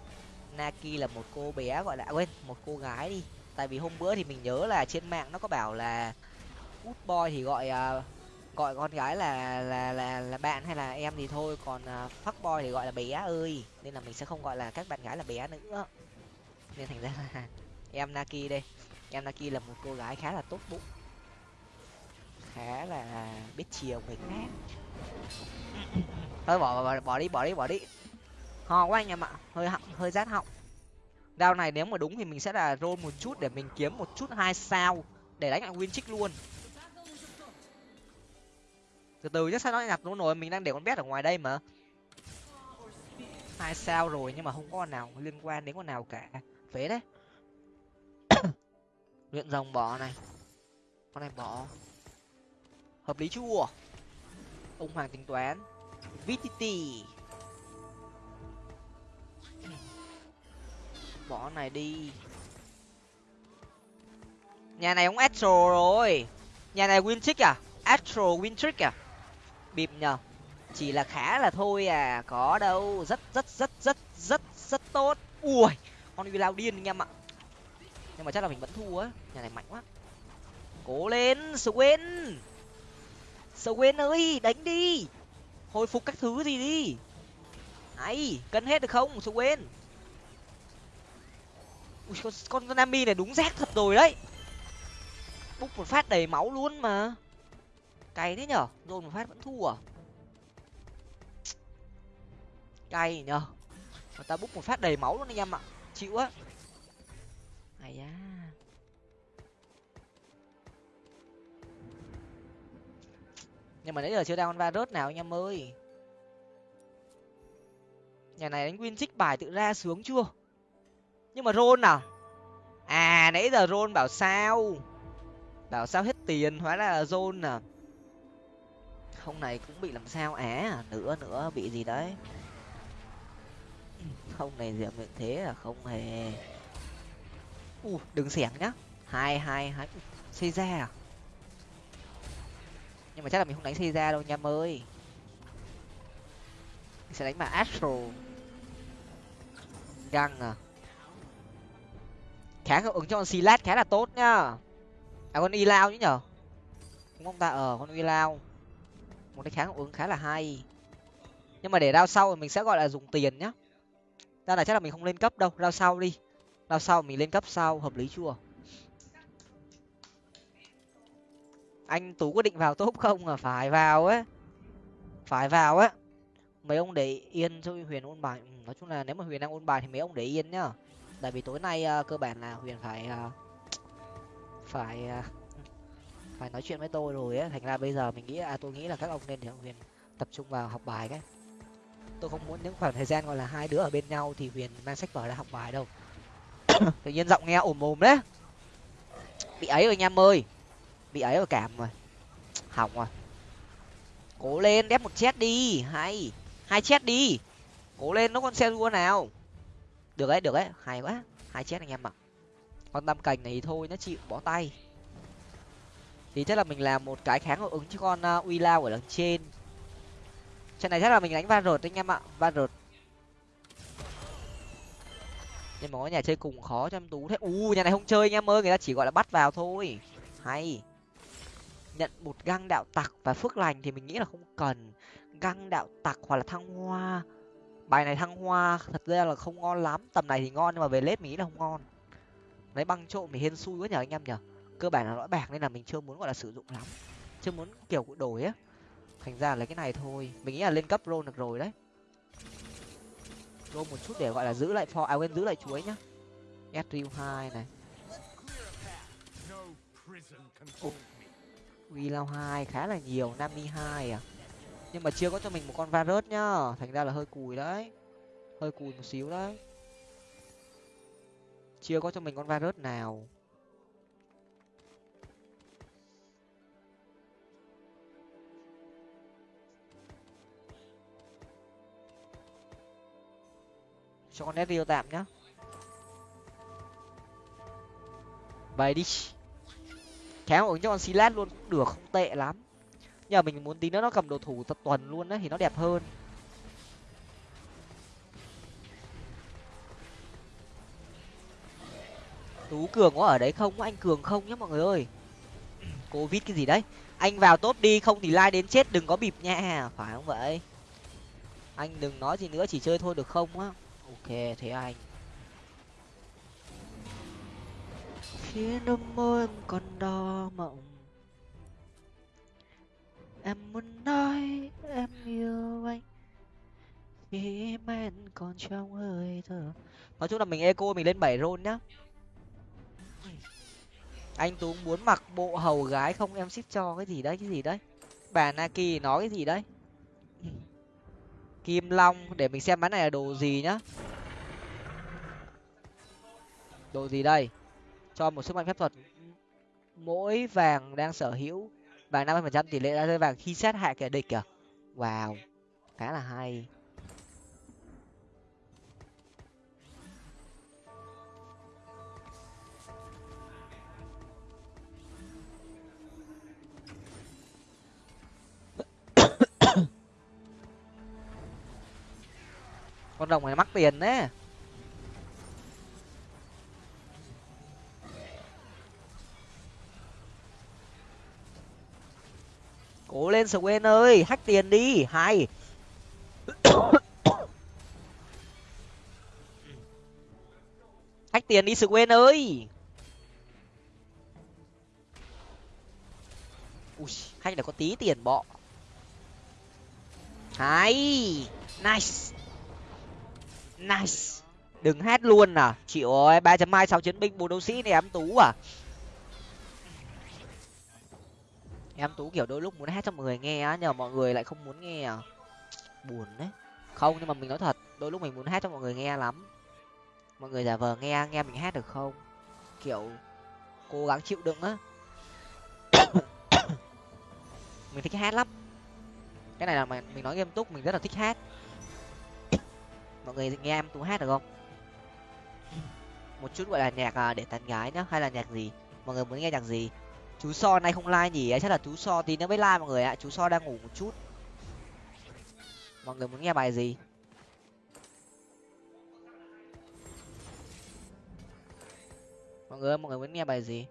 Naki là một cô bé gọi là à, quên một cô gái đi. Tại vì hôm bữa thì mình nhớ là trên mạng nó có bảo là út boy thì gọi uh, gọi con gái là là là là bạn hay là em thì thôi còn uh, fuck boy thì gọi là bé ơi. Nên là mình sẽ không gọi là các bạn gái là bé nữa. Nên thành ra là em naki đây. Em naki là một cô gái khá là tốt bụng khá là biết chiều người khác. Thôi bỏ, bỏ bỏ đi bỏ đi bỏ đi. Ho quá anh em ạ hơi họng hơi rát họng. Đao này nếu mà đúng thì mình sẽ là roll một chút để mình kiếm một chút hai sao để đánh lại win chick luôn. Từ từ chứ sao nó nhặt luôn rồi? Mình đang để con bé ở ngoài đây mà. Hai sao rồi nhưng mà không có con nào liên quan đến con nào cả. Phế đấy. Luyện rồng bỏ này. Con này bỏ hợp lý chưa ông hoàng tính toán. Vtt bỏ này đi. Nhà này ông astro rồi. Nhà này win trick à? Astro win trick à? Bịp nhờ. Chỉ là khá là thôi à. Có đâu. Rất rất rất rất rất rất tốt. Ui, con uy lao điên anh em ạ nhưng mà chắc là mình vẫn thua á. Nhà này mạnh quá. Cố lên swin swen ơi, đánh đi. Hồi phục các thứ gì đi. Ấy cân hết được không swen ui, con con nami này đúng rác thật rồi đấy. Búc một phát đầy máu luôn mà. Cay thế nhở? Rồi một phát vẫn thua à? Cay nhở? Người ta búc một phát đầy máu luôn anh em ạ. Chịu á. Ai da nhưng mà nãy giờ chưa ra con va rớt nào anh em ơi. Nhà này đánh win trích bài tự ra sướng chưa? Nhưng mà rôn nào à nãy giờ rôn bảo sao? Bảo sao hết tiền, hóa ra là rôn à. Không này cũng bị làm sao á? Nữa nữa, bị gì đấy? Không này diệm miệng thế là không hề. U, đừng xẻng nhá. Hai hai hai. Xây ra à? Nhưng mà chắc là mình không đánh xây ra đâu nha ơi. Mình sẽ đánh mà astro găng à? Kháng hiệu ứng cho con silat khá là tốt nhá. À con y lao chứ nhở? Đúng không ta? Ờ con y lao một cái kháng hiệu ứng, khá là hay. Nhưng mà để đao sau thì mình sẽ gọi là dùng tiền nhá. Ra là chắc là mình không lên cấp đâu. Đao sau đi. Đao sau mình lên cấp sau, hợp lý chưa? Anh tú có định vào top không? À phải vào ấy phải vào á. Mấy ông để yên cho huyền ôn bài. Ừ, nói chung là nếu mà huyền đang ôn bài thì mấy ông để yên nhá. Tại vì tối nay uh, cơ bản là huyền phải uh, phải uh, phải nói chuyện với tôi rồi á. Thành ra bây giờ mình nghĩ à tôi nghĩ là các ông nên để huyền tập trung vào học bài cái. Tôi không muốn những khoảng thời gian gọi là hai đứa ở bên nhau thì huyền mang sách vở ra học bài đâu. Tự nhiên giọng nghe ồm ồm đấy. Bị ấy rồi nha ơi bị ấy rồi cảm rồi. Hỏng rồi. Cố lên đép một chết đi. Hay. Hai chết đi. Cố lên nó con xe đua nào. Được đấy được đấy. Hay quá. Hai chết anh em ạ. Con tam cành này thôi nó chịu bỏ tay. Thì chắc là mình làm một cái kháng hiệu ứng cho con uh, uy lao ở đằng trên. Trận này chắc là mình đánh va rột anh em ạ. Va rột. Nhưng mà có nhà chơi cùng khó cho em tú thế. U nhà này không chơi anh em ơi. Người ta chỉ gọi là bắt vào thôi. Hay nhận một găng đạo tặc và phước lành thì mình nghĩ là không cần. Găng đạo tặc hoặc là thăng hoa. Bài này thăng hoa thật ra là không ngon lắm. Tầm này thì ngon nhưng mà về lết mình nghĩ là không ngon. Lấy băng trộm thì hên xui quá nhờ anh em nhở cơ bản là lõi bạc nên là mình chưa muốn gọi là sử dụng lắm. Chưa muốn kiểu đổi á. Thành ra lấy cái này thôi. Mình nghĩ là lên cấp roll được rồi đấy. Roll một chút để gọi là giữ lại for à quên giữ lại chuối nhá. Ezreal hai này uy lao hai khá là nhiều, nami hai à. Nhưng mà chưa có cho mình một con varus nhá, thành ra là hơi cùi đấy. Hơi cùi một xíu đấy. Chưa có cho mình con varus nào. Cho con Ezreal tạm nhá. Vậy đi khéo ứng cho con Silas luôn cũng được, không tệ lắm. Nhờ mình muốn tí nữa nó cầm đồ thủ tập tuần luôn đấy thì nó đẹp hơn. Tú cường có ở đấy không? Anh cường không nhá, mọi người ơi? Covid cái gì đấy? Anh vào top đi, không thì like đến chết, đừng có bịp nha. Phải không vậy? Anh đừng nói gì nữa, chỉ chơi thôi, được không á? Ok, thế anh khi nụ môi em còn đo mộng em muốn nói em yêu anh. Khi men còn trong hơi thở. Nói chung là mình eco mình lên bảy rôn nhá. Anh tú muốn mặc bộ hầu gái không? Em ship cho cái gì đấy, cái gì đấy? Bà naki nói cái gì đấy? Kim long, để mình xem bán này là đồ gì nhá. Đồ gì đây? Cho một sức mạnh phép thuật. Mỗi vàng đang sở hữu vàng năm mươi phần trăm tỷ lệ ra rơi vàng khi sát hại kẻ địch kìa. Wow, khá là hay. Con rồng này mắc tiền đấy. Cố lên squen ơi hack tiền đi, hay. Hack tiền đi squen ơi. Ui hack là có tí tiền bọ. Hay, nice. Nice. Đừng hát luôn à. Chịu ơi ba chấm hai sáu chiến binh bốn đấu sĩ này em tú à. Em tú kiểu đôi lúc muốn hát cho mọi người nghe á nhờ mọi người lại không muốn nghe à. Buồn đấy. Không nhưng mà mình nói thật đôi lúc mình muốn hát cho mọi người nghe lắm. Mọi người giả vờ nghe nghe mình hát được không? Kiểu cố gắng chịu đựng á. Mình thích hát lắm. Cái này là mình, mình nói nghiêm túc mình rất là thích hát. Mọi người nghe em tú hát được không? Một chút gọi là nhạc à, để tán gái nhá hay là nhạc gì? Mọi người muốn nghe nhạc gì? Chú so nay không like nhỉ? Chắc là chú so tí nữa mới like mọi người ạ. Chú so đang ngủ một chút. Mọi người muốn nghe bài gì? Mọi người mọi người muốn nghe bài gì?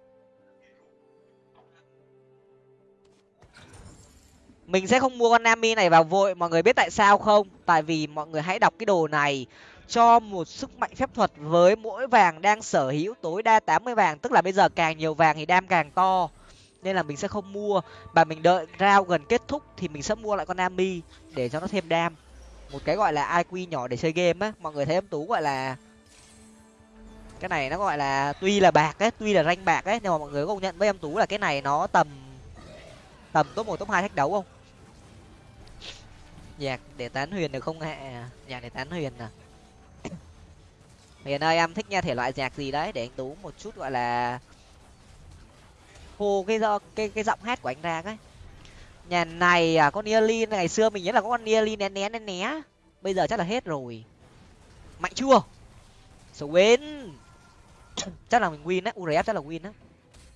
Mình sẽ không mua con nami này vào vội. Mọi người biết tại sao không? Tại vì mọi người hãy đọc cái đồ này cho một sức mạnh phép thuật với mỗi vàng đang sở hữu tối đa tám mươi vàng, tức là bây giờ càng nhiều vàng thì đam càng to, nên là mình sẽ không mua. Và mình đợi rao gần kết thúc thì mình sẽ mua lại con ami để cho nó thêm đam. Một cái gọi là iq nhỏ để chơi game á. Mọi người thấy em tú gọi là, cái này nó gọi là tuy là bạc ấy, tuy là ranh bạc ấy, nhưng mà mọi người có công nhận với em tú là cái này nó tầm tầm top một, top hai thách đấu không? Nhạc để tán huyền được không hạ nhạc để tán huyền à? Hiện ơi, em thích nghe thể loại nhạc gì đấy? Để anh tú một chút, gọi là hô cái do cái cái giọng hát của anh ra cái nhà này à con Nearly ngày xưa mình nhớ là có con Nearly né né né né. Bây giờ chắc là hết rồi. Mạnh chưa? Số win chắc là mình win á urf chắc là win á.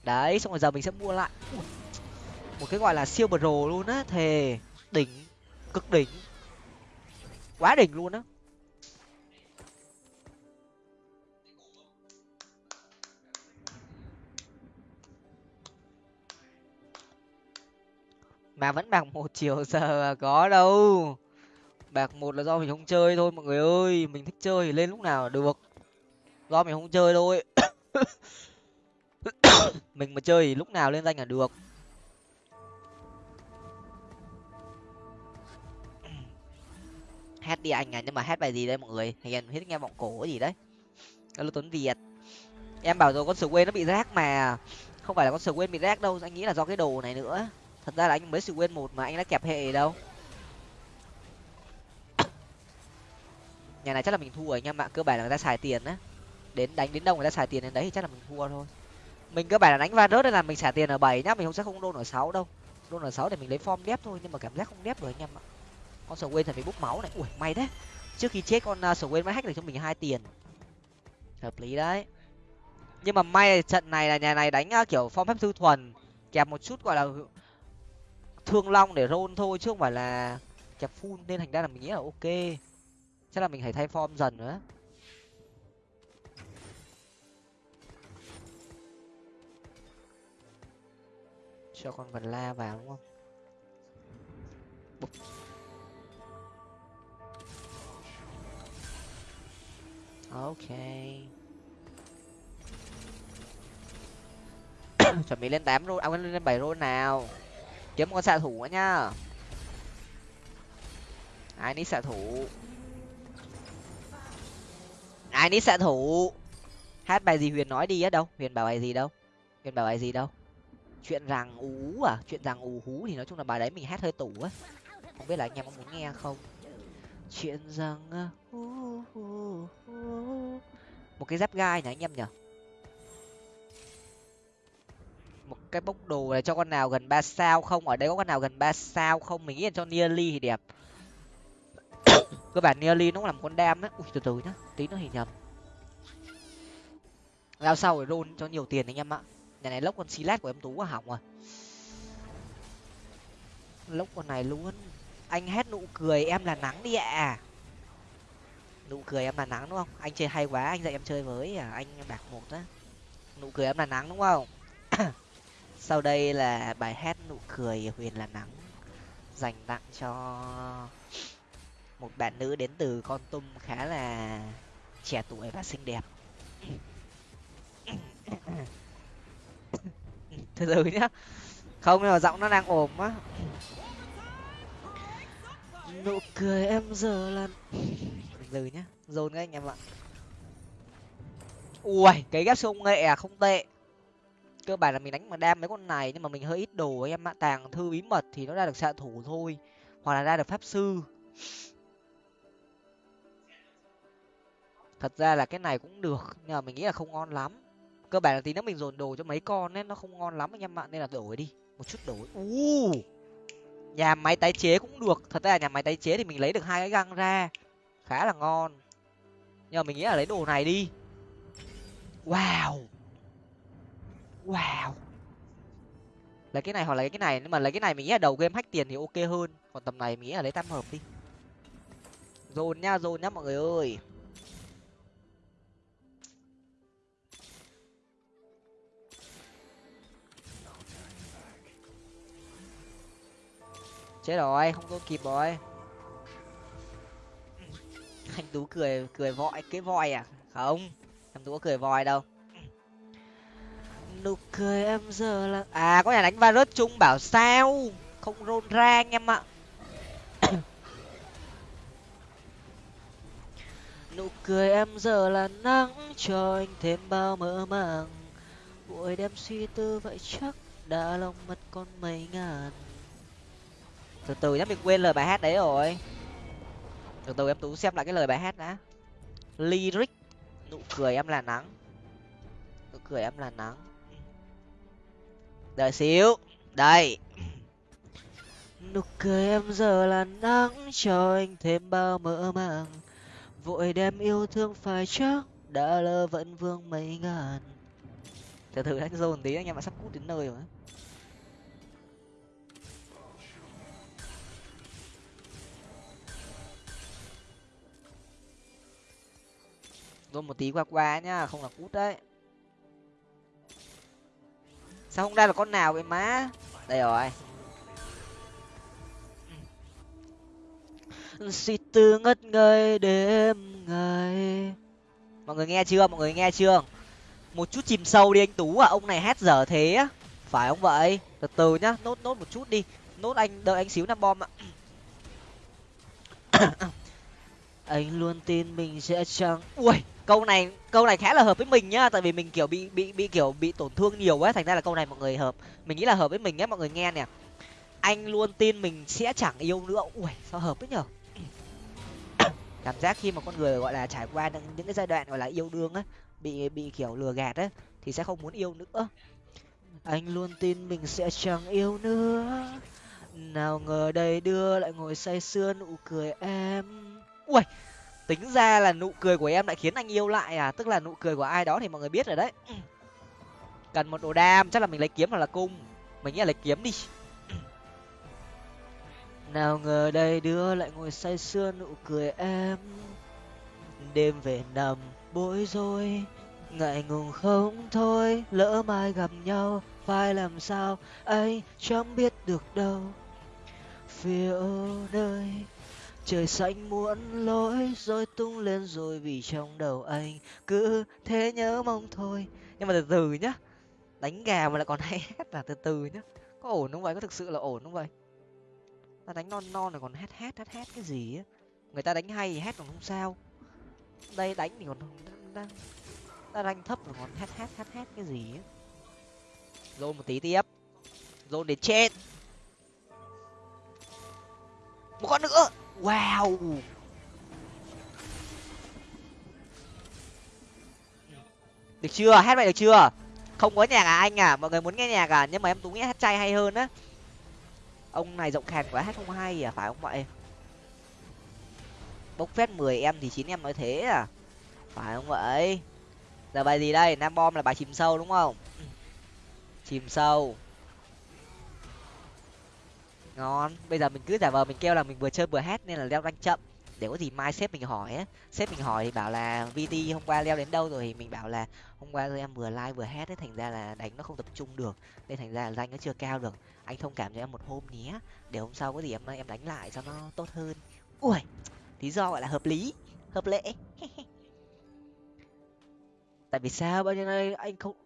Đấy, xong rồi giờ mình sẽ mua lại. Một cái gọi là siêu pro luôn á, thề. Đỉnh, cực đỉnh. Quá đỉnh luôn á. Mà vẫn bạc một chiều giờ có đâu. Bạc một là do mình không chơi thôi, mọi người ơi. Mình thích chơi thì lên lúc nào được. Do mình không chơi thôi. Mình mà chơi thì lúc nào lên danh là được. Hát đi anh à nhưng mà hát bài gì đây mọi người? Hiền hết nghe vọng cổ gì đấy. Alo tuấn việt. Em bảo rồi, con sờ quên nó bị rác mà. Không phải là con sờ quên bị rác đâu, anh nghĩ là do cái đồ này nữa thật ra là anh mới sự quên một mà anh đã kẹp hệ đâu. Nhà này chắc là mình thua rồi nha mà cơ bản là người ta xài tiền á. Đến đánh đến đâu người ta xài tiền đến đấy thì chắc là mình thua thôi. Mình cơ bản là đánh va rớt nên là mình xả tiền ở bảy nhá, mình không sẽ không đôn ở sáu đâu. Đôn ở sáu để mình lấy form đép thôi, nhưng mà cảm giác không đép rồi anh em ạ. Con sầu quên thật phải bút máu này. Ui, may đấy trước khi chết con à, sầu quên mới hack được cho mình hai tiền. Hợp lý đấy. Nhưng mà may trận này là nhà này đánh à, kiểu form phép sư thuần, kẹp một chút gọi là thương long để roll thôi, chứ không phải là kẹp full nên thành ra là mình nghĩ là ok. Chắc là mình phải thay form dần nữa. Cho con vật la vào, đúng không? Bục. ok. Chuẩn bị lên tám rôn à lên bảy rôn nào kiếm con xạ thủ nữa nhá. Ai nít xạ thủ? Ai nít xạ thủ? Hát bài gì huyền nói đi á đâu. Huyền bảo bài gì đâu? Huyền bảo bài gì đâu? Chuyện rằng ú à? Chuyện rằng ú hú thì nói chung là bài đấy mình hát hơi tủ á. Không biết là anh em có muốn nghe không? Chuyện rằng một cái giáp gai nhỉ anh em nhỉ cái bốc đồ này cho con nào gần ba sao không? Ở đây có con nào gần ba sao không? Mình nghĩ là cho nearly thì đẹp. Cơ bản nearly nó cũng con đam á. Ui, từ từ nhá. Tí nó hình nhầm. Lao sau rồi roll cho nhiều tiền anh em ạ. Nhà này lốc con silat của em tú quá hỏng rồi. Lốc con này luôn. Anh hét nụ cười, em là nắng đi ạ. Nụ cười em là nắng đúng không? Anh chơi hay quá, anh dạy em chơi với à anh bạc một á. Nụ cười em là nắng đúng không? sau đây là bài hát nụ cười huyền là nắng, dành tặng cho một bạn nữ đến từ con tum khá là trẻ tuổi và xinh đẹp. Từ từ nhá. Không, nhưng mà giọng nó đang ồm á. Nụ cười em giờ là từ từ nhá, dồn các anh em ạ. Ui, cái ghép sông nghệ à không tệ cơ bản là mình đánh mà đam mấy con này, nhưng mà mình hơi ít đồ em ạ. Tàng thư bí mật thì nó ra được xạ thủ thôi, hoặc là ra được pháp sư. Thật ra là cái này cũng được, nhưng mà mình nghĩ là không ngon lắm. Cơ bản là tí nữa mình dồn đồ cho mấy con nên nó không ngon lắm anh em ạ, nên là đổi đi, một chút đổi. U nhà máy tái chế cũng được, thật ra là nhà máy tái chế thì mình lấy được hai cái găng ra, khá là ngon. Nhưng mà mình nghĩ là lấy đồ này đi. Wow! Wow. Lấy cái này hoặc lấy cái này, nhưng mà lấy cái này mình nghĩ là đầu game hack tiền thì ok hơn. Còn tầm này mình nghĩ là lấy tam hợp đi. Dồn nha, dồn nhá mọi người ơi. Chết rồi, không có kịp rồi. Anh tú cười cười vội, cái voi à? Không, em tú có cười voi đâu nụ cười em giờ là à có nhà đánh virus chung bảo sao? Không rôn ra anh em ạ. Nụ cười em giờ là nắng, cho anh thêm bao mơ màng. Buổi đêm suy tư vậy chắc đã lòng mất con mây ngàn. Từ từ nhá mình quên lời bài hát đấy rồi. Từ từ em tú xem lại cái lời bài hát đã. Lyric. Nụ cười em là nắng. Nụ cười em là nắng đợi xíu. Đây. Nụ cười em giờ là nắng, cho anh thêm bao mơ màng. Vội đem yêu thương phải chắc đã lơ vẫn vương mấy ngàn. Từ từ anh dồn tí anh em ạ, sắp cút đến nơi rồi. Dồn một tí qua qua nhá, không là cút đấy sao không ra là con nào vậy má? Đây rồi. Suy tư ngất ngây đêm ngày. Mọi người nghe chưa? Mọi người nghe chưa? Một chút chìm sâu đi anh tú à ông này hát dở thế á. Phải không vậy? Từ từ nhá. Nốt nốt một chút đi. Nốt anh, đợi anh xíu năm bom ạ. Anh luôn tin mình sẽ chẳng ui! Câu này câu này khá là hợp với mình nhá tại vì mình kiểu bị bị bị kiểu bị tổn thương nhiều quá thành ra là câu này mọi người hợp mình nghĩ là hợp với mình nhé mọi người nghe nè. Anh luôn tin mình sẽ chẳng yêu nữa. Ui sao hợp đấy nhở? Cảm giác khi mà con người gọi là trải qua những, những cái giai đoạn gọi là yêu đương á bị bị kiểu lừa gạt á thì sẽ không muốn yêu nữa. Anh luôn tin mình sẽ chẳng yêu nữa. Nào ngờ đây đưa lại ngồi say sưa nụ cười em ui tính ra là nụ cười của em lại khiến anh yêu lại à? Tức là nụ cười của ai đó thì mọi người biết rồi đấy. Cần một đồ đam, chắc là mình lấy kiếm hoặc là cung. Mình nghĩ là lấy kiếm đi. Nào ngờ đây đưa lại ngồi say sưa nụ cười em. Đêm về nằm, bối rối. Ngại ngùng không thôi, lỡ mai gặp nhau, phải làm sao? Anh chẳng biết được đâu. Phiêu nơi trời xanh muốn lối rồi tung lên rồi vì trong đầu anh cứ thế nhớ mong thôi. Nhưng mà từ từ nhá, đánh gà mà lại còn hay hét là từ từ nhá. Có ổn không vậy? Có thực sự là ổn không vậy? Ta đánh non non rồi còn hét hét hét hét cái gì á? Người ta đánh hay thì hét còn không sao. Đây đánh thì còn đang ta đánh thấp rồi còn hát hát hát hát cái gì á? Dồn một tí tiếp. Dồn đến chết. Một con nữa wow. Được chưa? Hát vậy được chưa? Không có nhạc à anh à? Mọi người muốn nghe nhạc à? Nhưng mà em tú nghĩ hát chay hay hơn á. Ông này giọng khàn quá, hát không hay à? Phải không vậy? Bốc phét mười em thì chín em nói thế à? Phải không vậy? Giờ bài gì đây? Nam bom là bài chìm sâu, đúng không? Chìm sâu ngon. Bây giờ mình cứ giả vờ mình kêu là mình vừa chơi vừa hát nên là leo rank chậm. Để có gì mai sếp mình hỏi á. Sếp mình hỏi thì bảo là vt hôm qua leo đến đâu rồi? Thì mình bảo là, hôm qua em vừa like vừa hát ấy, thành ra là đánh nó không tập trung được. Nên thành ra là danh nó chưa cao được. Anh thông cảm cho em một hôm nhé. Để hôm sau có gì em em đánh lại cho nó tốt hơn. Ui, lý do gọi là hợp lý, hợp lệ. Tại vì sao bao nhiêu nay anh không,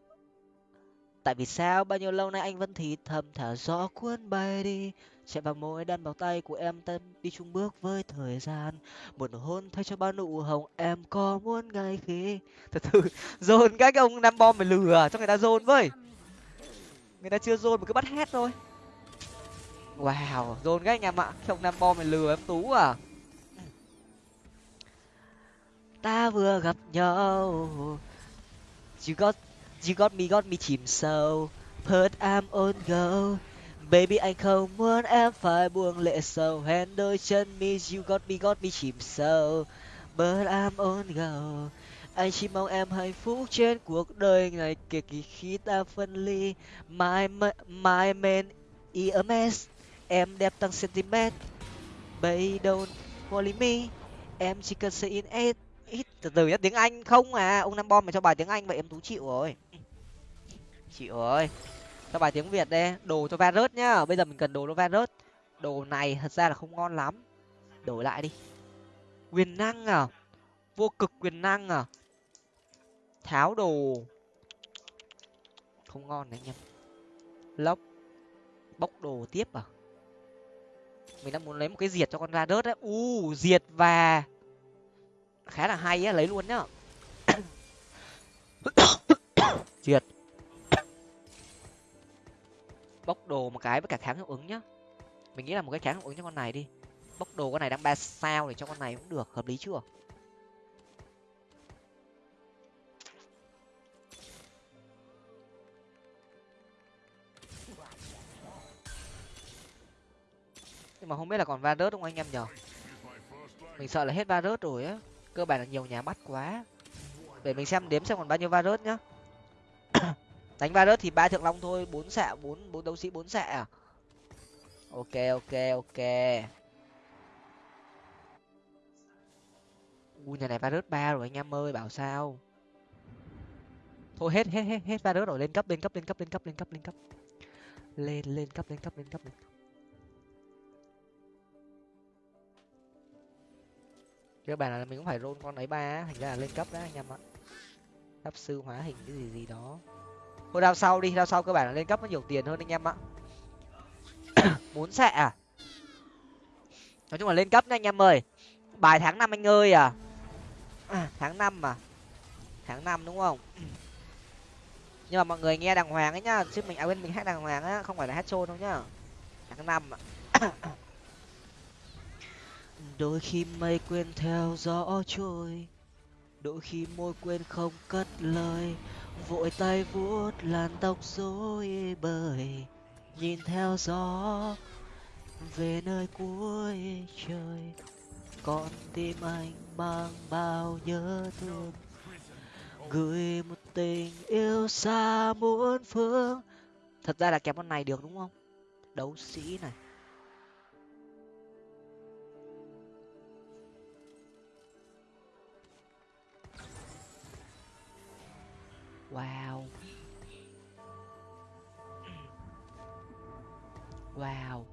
tại vì sao bao nhiêu lâu nay anh vẫn thì thầm thở gió cuốn bay đi? Chạy vào môi đan vào tay của em ta đi chung bước với thời gian. Một nụ hôn thay cho bao nụ hồng em có muốn ngay khi. Từ từ, dồn các ông nam bom mày lừa cho người ta dồn với. Người ta chưa dồn mà cứ bắt hét thôi. Wow, dồn các anh em ạ. Không nam bom mày lừa em tú à. Ta vừa gặp nhau. You got you got me got me chìm sâu. Put I'm on go baby, anh không muốn em phải buông lệ sầu. Hẹn đôi chân mi you got me got me chìm sâu. But I'm on go anh chỉ mong em hạnh phúc trên cuộc đời này kể kỳ khi ta phân ly. My my man EMS em đẹp tăng centimet baby, don't worry me. Em chỉ cần say in it. ít từ từ nhá tiếng anh không à? Ông nam bom mày cho bài tiếng anh vậy em tú chịu rồi. Chịu rồi cho bài tiếng việt đây, đồ cho virus nhá. Bây giờ mình cần đồ cho virus đồ này thật ra là không ngon lắm. Đổi lại đi. Quyền năng à? Vô cực quyền năng à? Tháo đồ. Không ngon đấy anh em. Lốc. Bốc đồ tiếp à? Mình đang muốn lấy một cái diệt cho con ra đớt đấy u, diệt và khá là hay á, lấy luôn nhá. Diệt bốc đồ một cái với cả kháng hiệu ứng nhá. Mình nghĩ là một cái kháng hiệu ứng cho con này đi. Bốc đồ con này đang ba sao để cho con này cũng được, hợp lý chưa? Nhưng mà không biết là còn va rớt không anh em nhở? Mình sợ là hết va rớt rồi á. Cơ bản là nhiều nhà bắt quá. Để mình xem đếm xem còn bao nhiêu va rớt nhá đánh va rớt thì ba thượng long thôi, bốn xạ, bốn bốn đấu sĩ, bốn xạ à? Ok ok ok. Ui, nhà này va rớt ba rồi anh em ơi, bảo sao? Thôi, hết hết hết hết va rớt rồi, lên cấp lên cấp lên cấp lên cấp lên cấp lên cấp. Lên lên cấp lên cấp lên cấp lên cấp. Cơ bản là mình cũng phải roll con ấy ba thành ra là lên cấp đó anh em ạ. Pháp sư hóa hình cái gì gì đó thôi đao sau đi đao sau cơ bản là lên cấp nó nhiều tiền hơn anh em ạ. Muốn xạ à? Nói chung là lên cấp nha anh em ơi. Bài tháng năm anh ơi à, à tháng năm mà. Tháng năm đúng không? Nhưng mà mọi người nghe đàng hoàng ấy nhá. Chứ mình à bên mình hát đàng hoàng á không phải là hát trôn đâu nhá. Tháng năm à đôi khi mây quên theo gió trôi. Đôi khi môi quên không cất lời vội tay vuốt làn tóc rối bời, nhìn theo gió về nơi cuối trời. Con tim anh mang bao nhớ thương, gửi một tình yêu xa muôn phương. Thật ra là kẹp con này được, đúng không? Đấu sĩ này. Wow. Wow.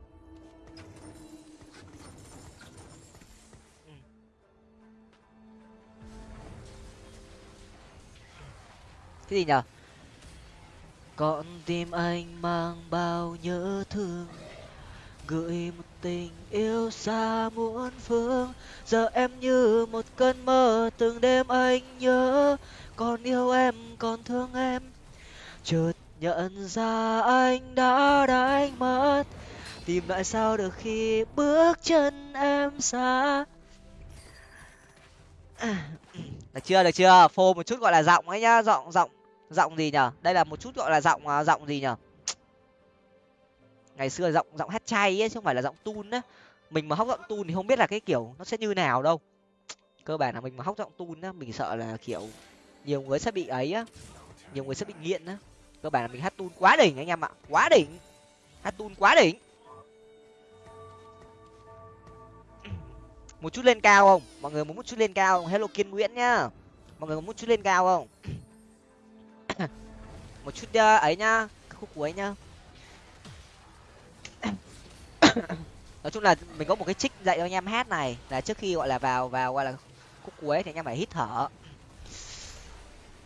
Cái gì nhở con tim anh mang bao nhớ thương gửi một tình yêu xa muôn phương. Giờ em như một cơn mơ từng đêm anh nhớ. Còn yêu em, còn thương em. Chợt nhận ra anh đã đánh mất. Tìm lại sao được khi bước chân em xa. Được chưa được chưa? Phô một chút gọi là giọng ấy nhá. Giọng giọng giọng gì nhở? Đây là một chút gọi là giọng à, giọng gì nhở? Ngày xưa giọng giọng hát chay ấy, chứ không phải là giọng tun á. Mình mà hóc giọng tun thì không biết là cái kiểu nó sẽ như nào đâu. Cơ bản là mình mà hóc giọng tun á, mình sợ là kiểu nhiều người sẽ bị ấy á. Nhiều người sẽ bị nghiện á. Cơ bản là mình hát tun quá đỉnh anh em ạ, quá đỉnh. Hát tun quá đỉnh. Một chút lên cao không? Mọi người muốn một chút lên cao không? Hello kiên nguyễn nhá. Mọi người muốn một chút lên cao không? Một chút ờ, ấy nhá khúc cuối nhá. nói chung là mình có một cái trích dạy cho anh em hát này, là trước khi gọi là vào vào gọi là khúc cuối thì anh em phải hít thở.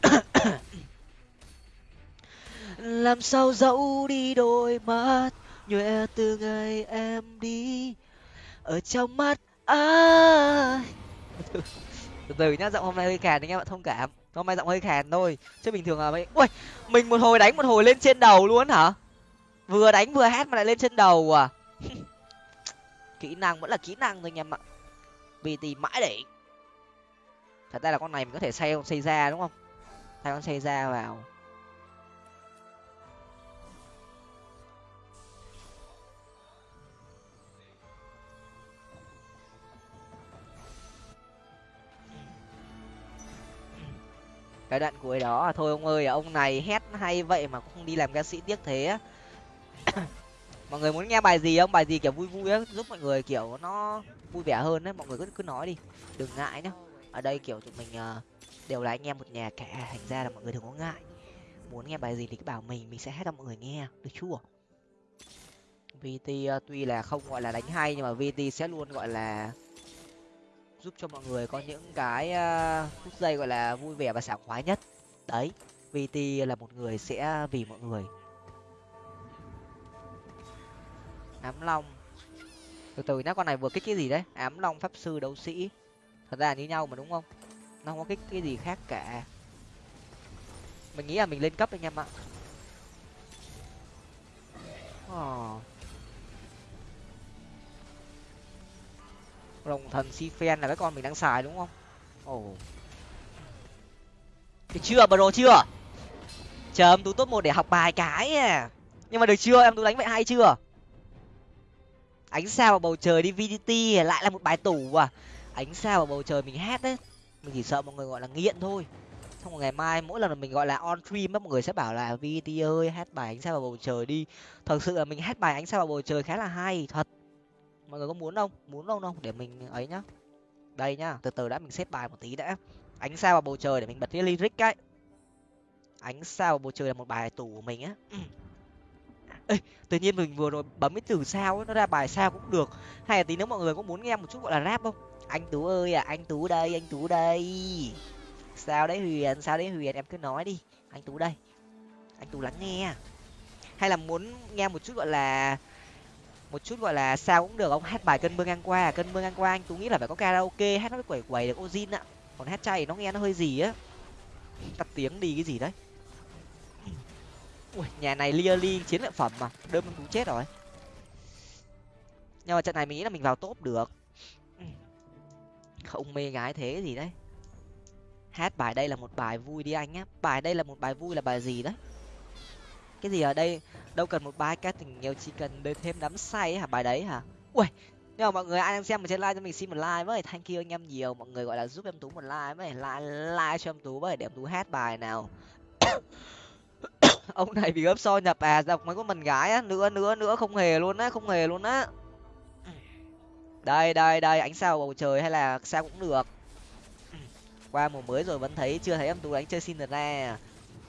Làm sao dẫu đi đôi mắt nhòe từ ngày em đi, ở trong mắt ai? Từ từ nhá, giọng hôm nay hơi khàn anh em ạ, thông cảm. Hôm nay giọng hơi khàn thôi, chứ bình thường là mấy ui, mình một hồi đánh một hồi lên trên đầu luôn hả? Vừa đánh vừa hát mà lại lên trên đầu à? Kỹ năng, vẫn là kỹ năng thôi anh em ạ vì thì mãi để thật ra là con này mình có thể xây xây ra đúng không? Thay con xây ra vào. Cái đoạn cuối đó à, thôi ông ơi à, ông này hét hay vậy mà cũng không đi làm ca sĩ tiếc thế á mọi người muốn nghe bài gì không? Bài gì kiểu vui vui á giúp mọi người kiểu nó vui vẻ hơn đấy. Mọi người cứ cứ nói đi. Đừng ngại nhá. Ở đây kiểu tụi mình uh, đều là anh em một nhà cả. Thành ra là mọi người đừng có ngại. Muốn nghe bài gì thì cứ bảo mình mình sẽ hát cho mọi người nghe. Được chưa? Vt uh, tuy là không gọi là đánh hay nhưng mà vt sẽ luôn gọi là giúp cho mọi người có những cái uh, phút giây gọi là vui vẻ và sảng khoái nhất. Đấy vt là một người sẽ vì mọi người. Ám long. Từ từ nhá, con này vừa kích cái gì đấy? Ám long pháp sư đấu sĩ. Thật ra là như nhau mà, đúng không? Nó không có kích cái gì khác cả. Mình nghĩ là mình lên cấp anh em ạ. Oh. rồng thần si phen là cái con mình đang xài, đúng không? Ồ. Oh. được chưa, bro, chưa? Chờ em tú top một để học bài cái à. Nhưng mà được chưa? Em tú đánh vậy hay chưa? Ánh sao vào bầu trời đi vdt lại là một bài tủ à? Ánh sao vào bầu trời mình hát đấy. Mình chỉ sợ mọi người gọi là nghiện thôi. Xong rồi ngày mai mỗi lần mình gọi là on stream mọi người sẽ bảo là vt ơi hát bài ánh sao vào bầu trời đi. Thật sự là mình hát bài ánh sao vào bầu trời khá là hay, thật. Mọi người có muốn không? Muốn không không để mình ấy nhá. Đây nhá, từ từ đã, mình xếp bài một tí đã. Ánh sao vào bầu trời để mình bật cái lyric ấy. Ánh sao vào bầu trời là một bài tủ của mình á. Ê, tự nhiên mình vừa rồi bấm cái từ sao ấy, nó ra bài sao cũng được. Hay là tí nếu mọi người có muốn nghe một chút gọi là rap không? Anh tú ơi à anh tú đây anh tú đây. Sao đấy huyền sao đấy huyền em cứ nói đi. Anh tú đây anh tú lắng nghe. Hay là muốn nghe một chút gọi là một chút gọi là sao cũng được ông hát bài cơn mưa ngang qua à, cơn mưa ngang qua anh tú nghĩ là phải có karaoke hát nó mới quẩy quẩy được ozin ạ. Còn hát chay nó nghe nó hơi gì á. Tắt tiếng đi cái gì đấy ui, nhà này lia li chiến lợi phẩm mà. Đơm tú chết rồi. Nhưng mà trận này mình nghĩ là mình vào top được. Không mê gái thế gì đấy. Hát bài đây là một bài vui đi anh nhé bài đây là một bài vui là bài gì đấy? Cái gì ở đây? Đâu cần một bài ca tình nghèo chỉ cần đến thêm đắm say hả? Bài đấy hả? Ui, nhưng mà mọi người ai đang xem ở trên live cho mình xin một like với. Thank you anh em nhiều. Mọi người gọi là giúp em tú một like với. Like like cho em tú với. Để em tú hát bài nào. ông này bị gấp so nhập à dọc mấy con mình gái á, nữa nữa nữa, không hề luôn á, không hề luôn á. Đây đây đây, ánh sao bầu trời hay là sao cũng được. Qua mùa mới rồi vẫn thấy chưa thấy em tú đánh chơi xin ra.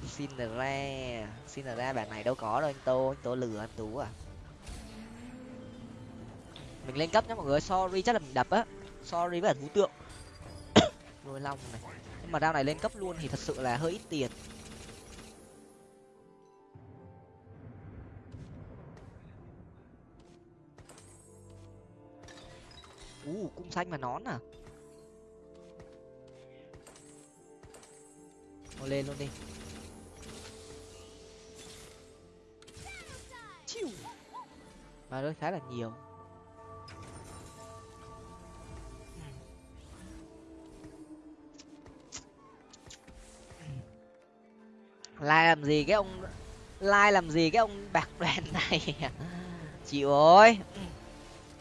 Xin ra xin ra, bản này đâu có đâu anh tô anh tô lừa anh tú à. Mình lên cấp nhá mọi người, sorry chắc là mình đập á. Sorry với cả thú tượng. Nuôi long này. Nhưng mà đao này lên cấp luôn thì thật sự là hơi ít tiền. U cung xanh và nón à? Thôi lên luôn đi. Chiu. mà nó khá là nhiều. Lai làm gì cái ông lai làm gì cái ông bạc đoàn này? Chịu ơi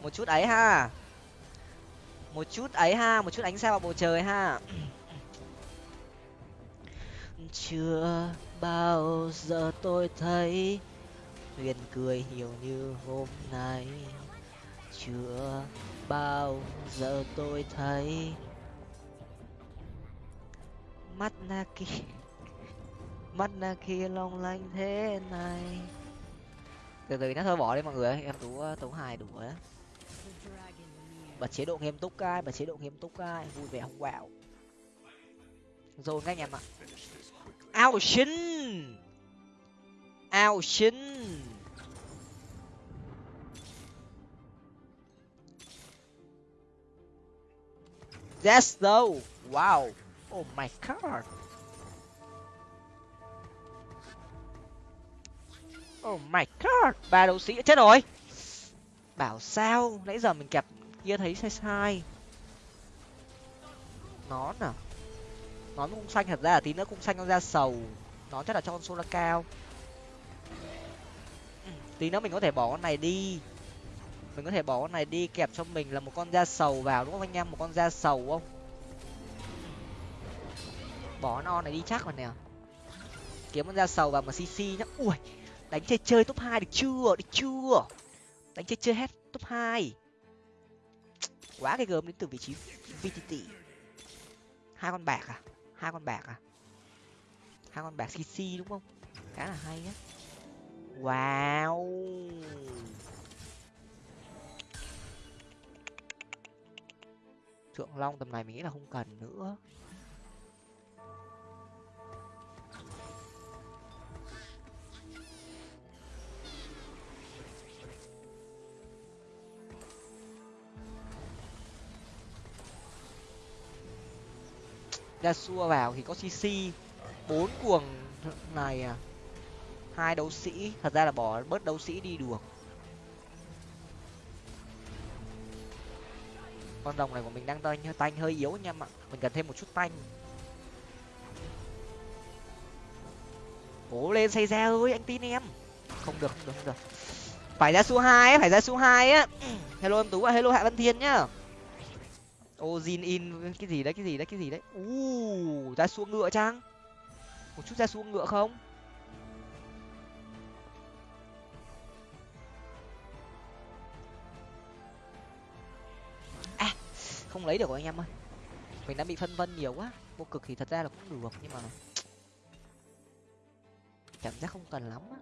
một chút ấy ha một chút ấy ha, một chút ánh sao vào bầu trời ha. Chưa bao giờ tôi thấy huyền cười nhiều như hôm nay. Chưa bao giờ tôi thấy mắt na kia mắt na kia long lanh thế này. Từ từ nó thôi, bỏ đi mọi người em tú ờ, tú hài đủ rồi đó bật chế độ nghiêm túc ai bật chế độ nghiêm túc ai vui vẻ không quạo rồi các anh em ạ ao xin ao xin That's though. Wow. Oh my god. Oh my god. Ba đấu sĩ chết rồi. Bảo sao? Nãy giờ mình kẹp kia thấy sai sai. Nón à? Nón cung xanh thật ra là tí nữa cung xanh nó ra sầu. Nó chắc là cho con sola cao. Ừ, tí nữa mình có thể bỏ con này đi mình có thể bỏ con này đi kẹp cho mình là một con da sầu vào đúng không anh em một con da sầu không bỏ con này đi chắc rồi nè kiếm con da sầu vào mà cc nhá ui đánh chơi chơi top hai được chưa được chưa đánh chơi chơi hết top hai quá cái gớm đến từ vị trí vtt hai con bạc à? Hai con bạc à? Hai con bạc cc đúng không? Khá là hay á. Wow! Thượng long tầm này mình nghĩ là không cần nữa. Ra xua vào thì có cc bốn cuồng này à. Hai đấu sĩ. Thật ra là bỏ bớt đấu sĩ đi được. Con đồng này của mình đang tanh tanh hơi yếu anh em ạ mình cần thêm một chút tanh. Cố lên xây ra ơi, anh tin em. Không được không được không được. Phải ra số hai phải ra số hai á. Hello em tú và hello hạ văn thiên nhá ô zin in cái gì đấy cái gì đấy cái gì đấy? U ra xuống ngựa chăng? Một chút ra xuống ngựa không? À, không lấy được rồi anh em ơi. Mình đã bị phân vân nhiều quá. Vô cực thì thật ra là cũng được nhưng mà cảm giác không cần lắm á.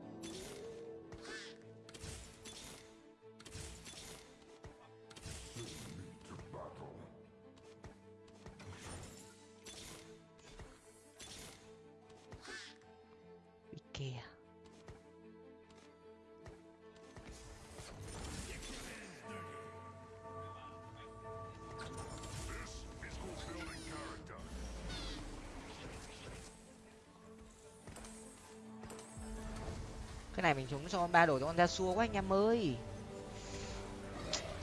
Này mình trúng cho con ba đổi cho con ra xua quá anh em ơi.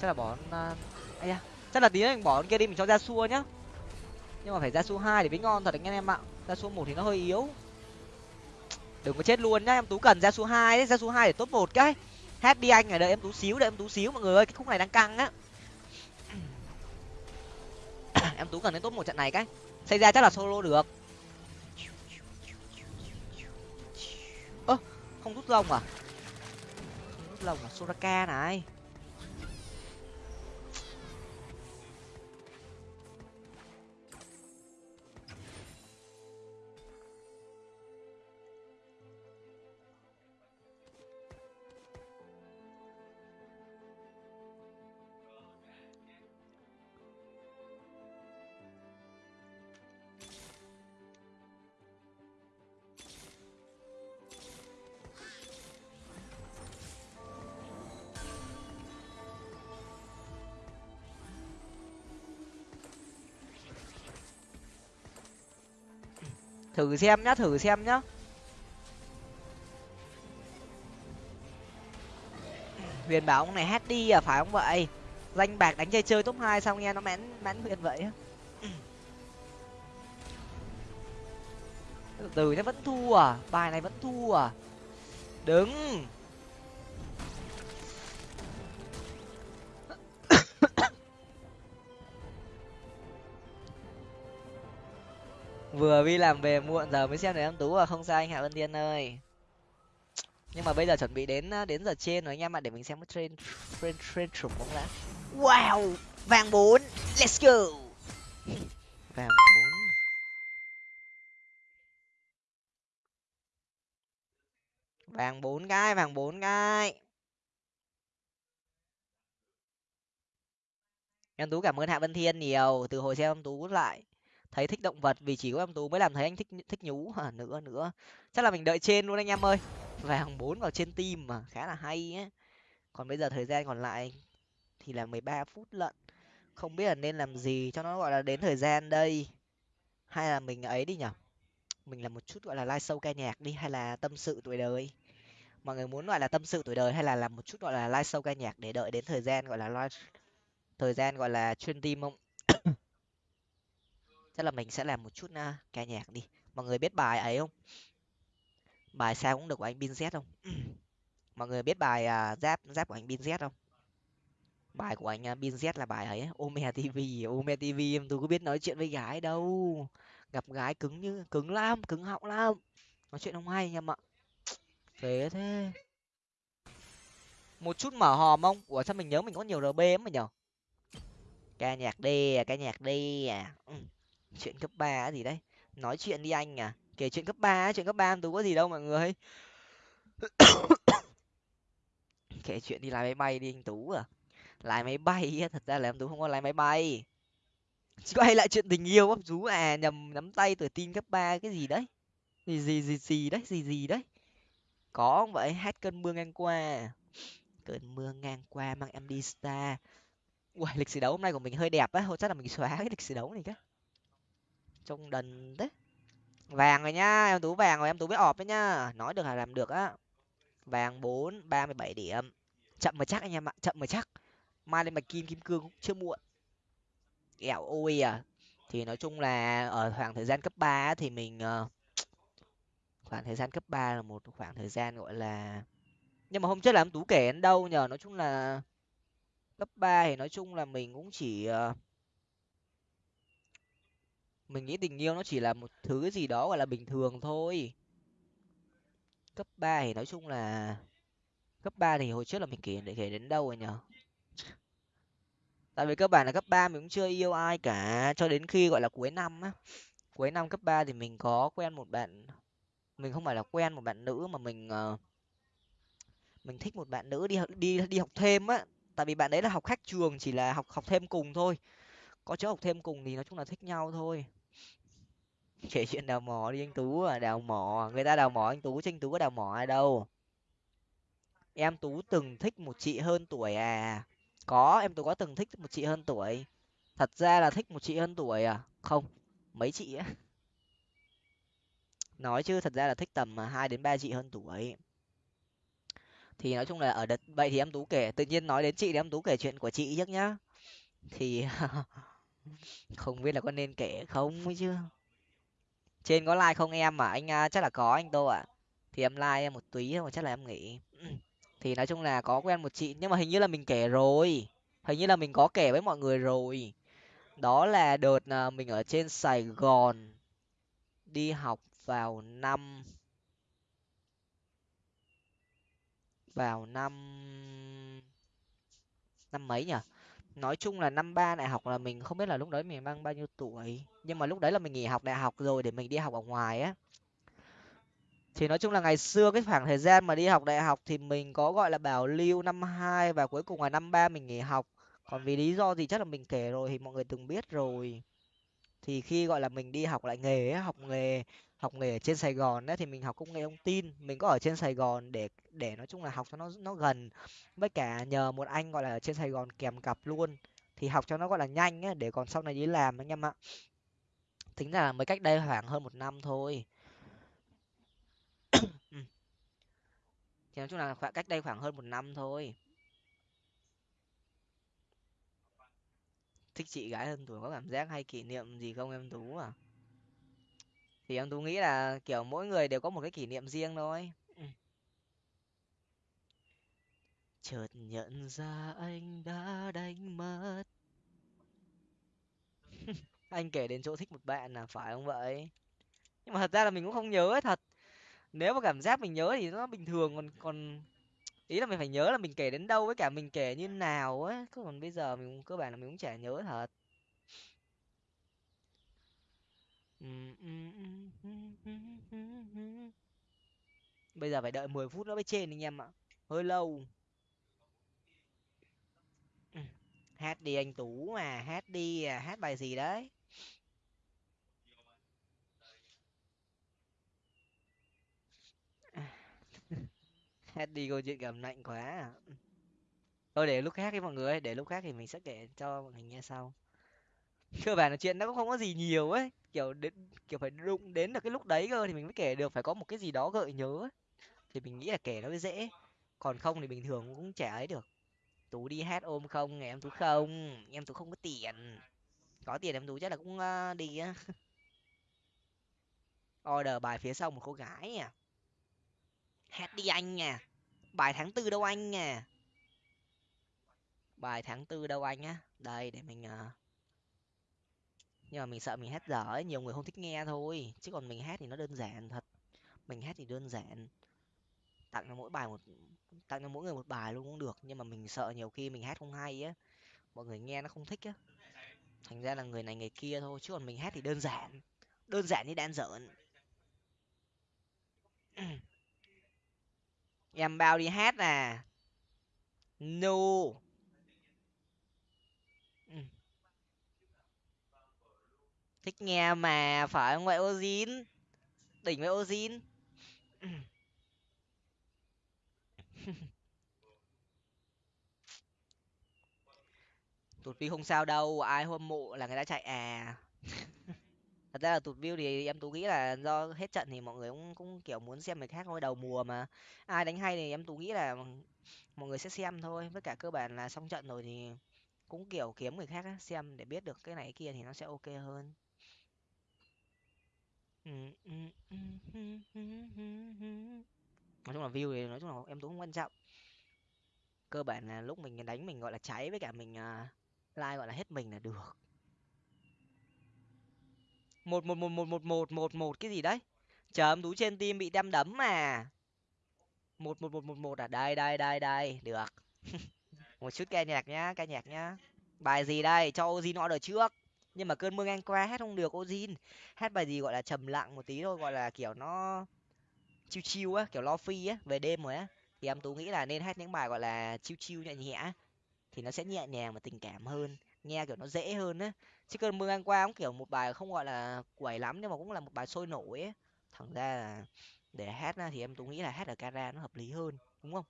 Chắc là bỏ à, con uh... da, chắc là tí nữa mình bỏ con kia đi, mình cho ra xua nhá. Nhưng mà phải ra xua hai để mới ngon thật anh em ạ. Ra xua một thì nó hơi yếu. Đừng có chết luôn nhá, em tú cần ra xua hai ra xua hai để tốt một cái. Hát đi anh ở đợi em tú xíu, đợi em tú xíu mọi người ơi, cái khúc này đang căng á. Em tú cần đến tốt một trận này cái. Xây ra chắc là solo được. Không rút rồng à? Không rút rồng à? Soraka này. Thử xem nhá, thử xem nhá. Huyền bảo ông này hát đi à phải không vậy? Danh bạc đánh chơi chơi top hai xong nghe nó mãn mãn huyền vậy từ từ nó vẫn thua à bài này vẫn thua à. Đứng. Vừa đi làm về muộn giờ mới xem được em tú à không sao anh hạ vân tiên ơi. Nhưng mà bây giờ chuẩn bị đến đến giờ trên rồi anh em ạ để mình xem cái train train train trùng bóng đã wow vàng bốn let's go. Vàng bốn. Vàng bốn cái vàng bốn cái. Em tú cảm ơn hạ vân thiên nhiều từ hồi xem em tú lại thấy thích động vật vì chỉ có em tú mới làm thấy anh thích thích nhú. À, nữa nữa. Chắc là mình đợi trên luôn anh em ơi. Vàng bốn vào trên tim mà khá là hay ấy. còn bây giờ thời gian còn lại thì là mười ba phút lận. Không biết là nên làm gì cho nó gọi là đến thời gian đây. Hay là mình ấy đi nhở mình làm một chút gọi là live show ca nhạc đi hay là tâm sự tuổi đời? Mọi người muốn gọi là tâm sự tuổi đời hay là làm một chút gọi là live show ca nhạc để đợi đến thời gian gọi là live thời gian gọi là chuyên tim không? Chắc là mình sẽ làm một chút uh, ca nhạc đi. Mọi người biết bài ấy không? Bài sao cũng được của anh bin z không? Mọi người biết bài uh, giáp giáp của anh bin z không? Bài của anh uh, bin z là bài ấy ome tv ome tv em tôi có biết nói chuyện với gái đâu. Gặp gái cứng như cứng lắm cứng họng lắm. Nói chuyện không hay anh em ạ phế thế. Một chút mở hòm không? Ủa sao mình nhớ mình có nhiều rb lắm mà nhở? Ca nhạc đi à ca nhạc đi à. Ừ chuyện cấp ba gì đấy. Nói chuyện đi anh à. Kể chuyện cấp ba chuyện cấp ba tú có gì đâu mọi người. Kể chuyện đi lái máy bay đi anh tú à. Lái máy bay thật ra là em tú không có lái máy bay. Quay lại chuyện tình yêu bắp rú à nhầm, nắm tay tuổi tin cấp ba cái gì đấy. Gì gì gì gì đấy, gì gì đấy. Có không vậy? Hát cơn mưa ngang qua. Cơn mưa ngang qua mang em đi star ui lịch sử đấu hôm nay của mình hơi đẹp á thôi chắc là mình xóa cái lịch sử đấu này cái trông đần thế. Vàng rồi nhá em tú vàng rồi em tú biết ọp đấy nhá nói được là làm được á. Vàng bốn ba mươi bảy điểm. Chậm mà chắc anh em ạ chậm mà chắc. Mai lên bạch kim kim cương cũng chưa muộn. Ẻo ôi à. Thì nói chung là ở khoảng thời gian cấp ba thì mình ờ, khoảng thời gian cấp ba là một khoảng thời gian gọi là nhưng mà hôm trước là em tú kể đến đâu nhờ? Nói chung là cấp ba thì nói chung là mình cũng chỉ uh, mình nghĩ tình yêu nó chỉ là một thứ gì đó gọi là bình thường thôi. Cấp ba thì nói chung là cấp ba thì hồi trước là mình kể để kể đến đâu rồi nhở? Tại vì cơ bản là cấp ba mình cũng chưa yêu ai cả cho đến khi gọi là cuối năm á. Cuối năm cấp ba thì mình có quen một bạn mình không phải là quen một bạn nữ mà mình uh, mình thích một bạn nữ đi học đi đi học thêm á. Tại vì bạn đấy là học khách trường chỉ là học học thêm cùng thôi. Có chỗ học thêm cùng thì nói chung là thích nhau thôi. kể chuyện đào mỏ đi anh tú à đào mỏ, người ta đào mỏ anh tú chứ anh tú có đào mỏ ai đâu. Em tú từng thích một chị hơn tuổi à? Có, em tú có từng thích một chị hơn tuổi? Thật ra là thích một chị hơn tuổi à? Không, mấy chị á? Nói chứ, thật ra là thích tầm à, hai đến ba chị hơn tuổi. Thì nói chung là ở đợt, vậy thì em tú kể, tự nhiên nói đến chị thì em tú kể chuyện của chị trước nhá. Thì không biết là có nên kể không ấy chứ trên có like không em mà? Anh uh, chắc là có anh tô ạ. Thì em like em một túy mà chắc là em nghĩ thì nói chung là có quen một chị nhưng mà hình như là mình kể rồi. Hình như là mình có kể với mọi người rồi. Đó là đợt uh, mình ở trên sài gòn đi học vào năm vào năm năm mấy nhỉ? Nói chung là năm ba đại học là mình không biết là lúc đấy mình mang bao nhiêu tuổi. Nhưng mà lúc đấy là mình nghỉ học đại học rồi để mình đi học ở ngoài á. Thì nói chung là ngày xưa cái khoảng thời gian mà đi học đại học thì mình có gọi là bảo lưu năm hai và cuối cùng là năm ba mình nghỉ học. Còn vì lý do gì chắc là mình kể rồi thì mọi người từng biết rồi. Thì khi gọi là mình đi học lại nghề học nghề học nghề ở trên sài gòn đấy thì mình học công nghệ thông tin. Mình có ở trên sài gòn để để nói chung là học cho nó nó gần. Với cả nhờ một anh gọi là ở trên sài gòn kèm cặp luôn. Thì học cho nó gọi là nhanh ấy, để còn sau này đi làm anh em ạ. Tính ra là mới cách đây khoảng hơn một năm thôi. Ừ. Thì nói chung là khoảng cách đây khoảng hơn một năm thôi. Thích chị gái hơn tuổi có cảm giác hay kỷ niệm gì không em tú à? Thì em tú nghĩ là kiểu mỗi người đều có một cái kỷ niệm riêng thôi. Ừ. chợt nhận ra anh đã đánh mất. Anh kể đến chỗ thích một bạn là phải không vậy? Nhưng mà thật ra là mình cũng không nhớ thật. Nếu mà cảm giác mình nhớ thì nó bình thường còn còn ý là mình phải nhớ là mình kể đến đâu với cả mình kể như nào ấy. Còn bây giờ mình cơ bản là mình cũng chả nhớ thật bây giờ phải đợi mười phút nữa mới trên anh em ạ. Hơi lâu. Hát đi anh tú mà, hát đi à hát bài gì đấy? Hát đi câu chuyện cảm lạnh quá à. thôi để lúc khác đi mọi người để lúc khác thì mình sẽ kể cho mọi người nghe sau cơ bản là chuyện nó cũng không có gì nhiều ấy. Kiểu đến kiểu phải đụng đến được cái lúc đấy cơ thì mình mới kể được phải có một cái gì đó gợi nhớ ấy. thì mình nghĩ là kể nó mới dễ. Còn không thì bình thường cũng chả ấy được. Tú đi hát ôm không ngày em tú không? Em tú không có tiền. Có tiền em tú chắc là cũng uh, đi á. Order bài phía sau một cô gái à. Hát đi anh nha bài tháng tư đâu anh nha bài tháng tư đâu anh á. Đây để mình uh nhưng mà mình sợ mình hát dở ấy, nhiều người không thích nghe thôi. Chứ còn mình hát thì nó đơn giản thật. Mình hát thì đơn giản. Tặng cho mỗi bài một, tặng cho mỗi người một bài luôn cũng được. Nhưng mà mình sợ nhiều khi mình hát không hay á. Mọi người nghe nó không thích á. Thành ra là người này người kia thôi. Chứ còn mình hát thì đơn giản. Đơn giản như đan giỡn. Em bao đi hát à? No. Thích nghe mà phải không vậy ozin đỉnh với ozin tụt view không sao đâu ai hâm mộ là người ta chạy à. Thật ra là tụt view thì em tú nghĩ là do hết trận thì mọi người cũng cũng kiểu muốn xem người khác thôi đầu mùa mà. Ai đánh hay thì em tú nghĩ là mọi người sẽ xem thôi với cả cơ bản là xong trận rồi thì cũng kiểu kiếm người khác á, xem để biết được cái này cái kia thì nó sẽ ok hơn. Nói chung là view thì nói chung là em cũng không quan trọng. Cơ bản là lúc mình đánh mình, gọi là, cháy với cả mình, à, like gọi là, hết mình là được. 1-1-1-1-1-1-1-1 cái gì đấy? chờ em tú trên tim bị đâm đấm mà. 1-1-1-1-1 à? Đây, đây, đây, đây, được. Một chút ca nhạc nhá, ca nhạc nhá. Bài gì đây? Cho gì nọ order trước nhưng mà cơn mưa ngang qua hát không được ozin hát bài gì gọi là trầm lặng một tí thôi, gọi là kiểu nó chiêu chiêu á, kiểu lo phi á, về đêm rồi á. Thì em tú nghĩ là nên hát những bài gọi là chiêu chiêu nhẹ nhẹ thì nó sẽ nhẹ nhàng và tình cảm hơn, nghe kiểu nó dễ hơn á. Chứ cơn mưa ngang qua cũng kiểu một bài không gọi là quẩy lắm, nhưng mà cũng là một bài sôi nổi ấy thẳng ra là để hát thì em tú nghĩ là hát ở cara nó hợp lý hơn, đúng không?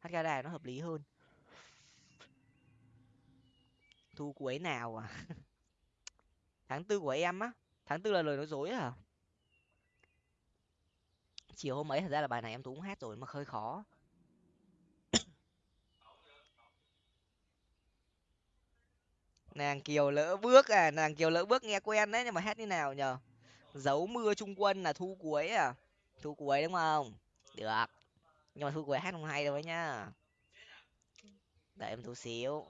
Hát cara nó hợp lý hơn. Thu cuối nào à? tháng tư của em á, tháng tư là lời nói dối à chiều hôm ấy thật ra là bài này em tú cũng hát rồi mà hơi khó. Nàng kiều lỡ bước à nàng kiều lỡ bước nghe quen đấy nhưng mà hát như nào nhở giấu mưa trung quân là thu cuối à? Thu cuối đúng không? Được. Nhưng mà thu cuối hát không hay đâu ấy nhá đợi em thu xíu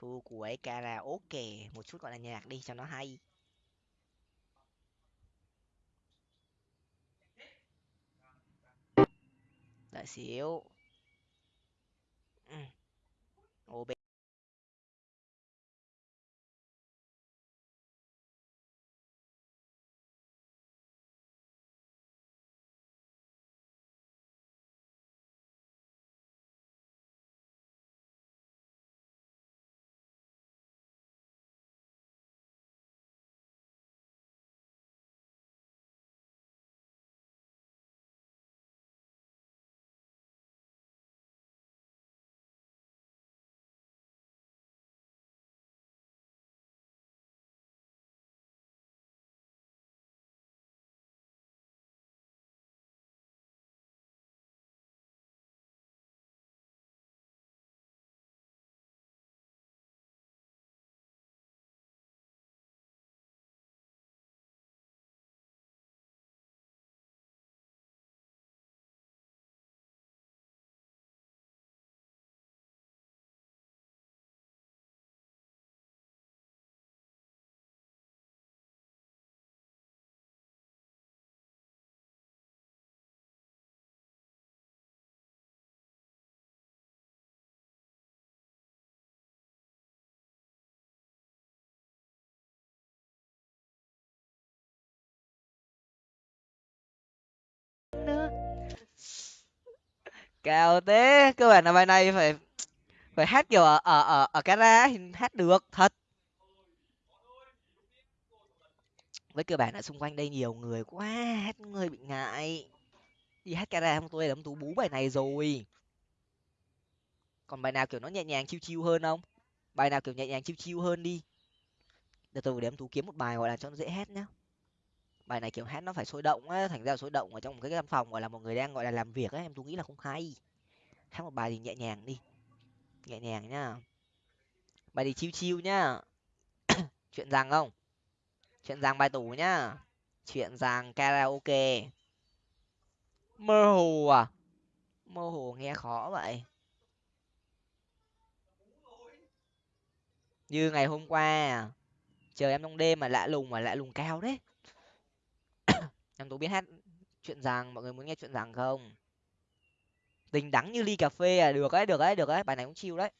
thu cuối karaoke một chút gọi là nhạc đi cho nó hay đợi xíu ừ. Cao thế. Cơ bản là bài này phải phải hát kiểu ở ở ở ở cara thì hát được, thật. Với cơ bản là xung quanh đây nhiều người quá hát người bị ngại. Đi hát cara không tôi đấm tú bú bài này rồi. Còn bài nào kiểu nó nhẹ nhàng chiêu chiêu hơn không? Bài nào kiểu nhẹ nhàng chiêu chiêu hơn đi. Để tôi để em tú kiếm một bài gọi là cho nó dễ hát nhá bài này kiểu hát nó phải sôi động á, thành ra sôi động ở trong một cái căn phòng, gọi là một người đang, gọi là làm việc á, em tôi nghĩ là không hay. Hát một bài thì nhẹ nhàng đi, nhẹ nhàng nhá. Bài thì chiêu chiêu nhá. Chuyện rằng không? Chuyện rằng bài tủ nhá. Chuyện rằng karaoke. Mơ hồ à? Mơ hồ nghe khó vậy. Như ngày hôm qua à, chờ em trong đêm mà lạ lùng mà lạ lùng cao đấy em tú biết hát chuyện rằng mọi người muốn nghe chuyện rằng không? Tình đắng như ly cà phê à được đấy được đấy được đấy, bài này cũng chiêu đấy.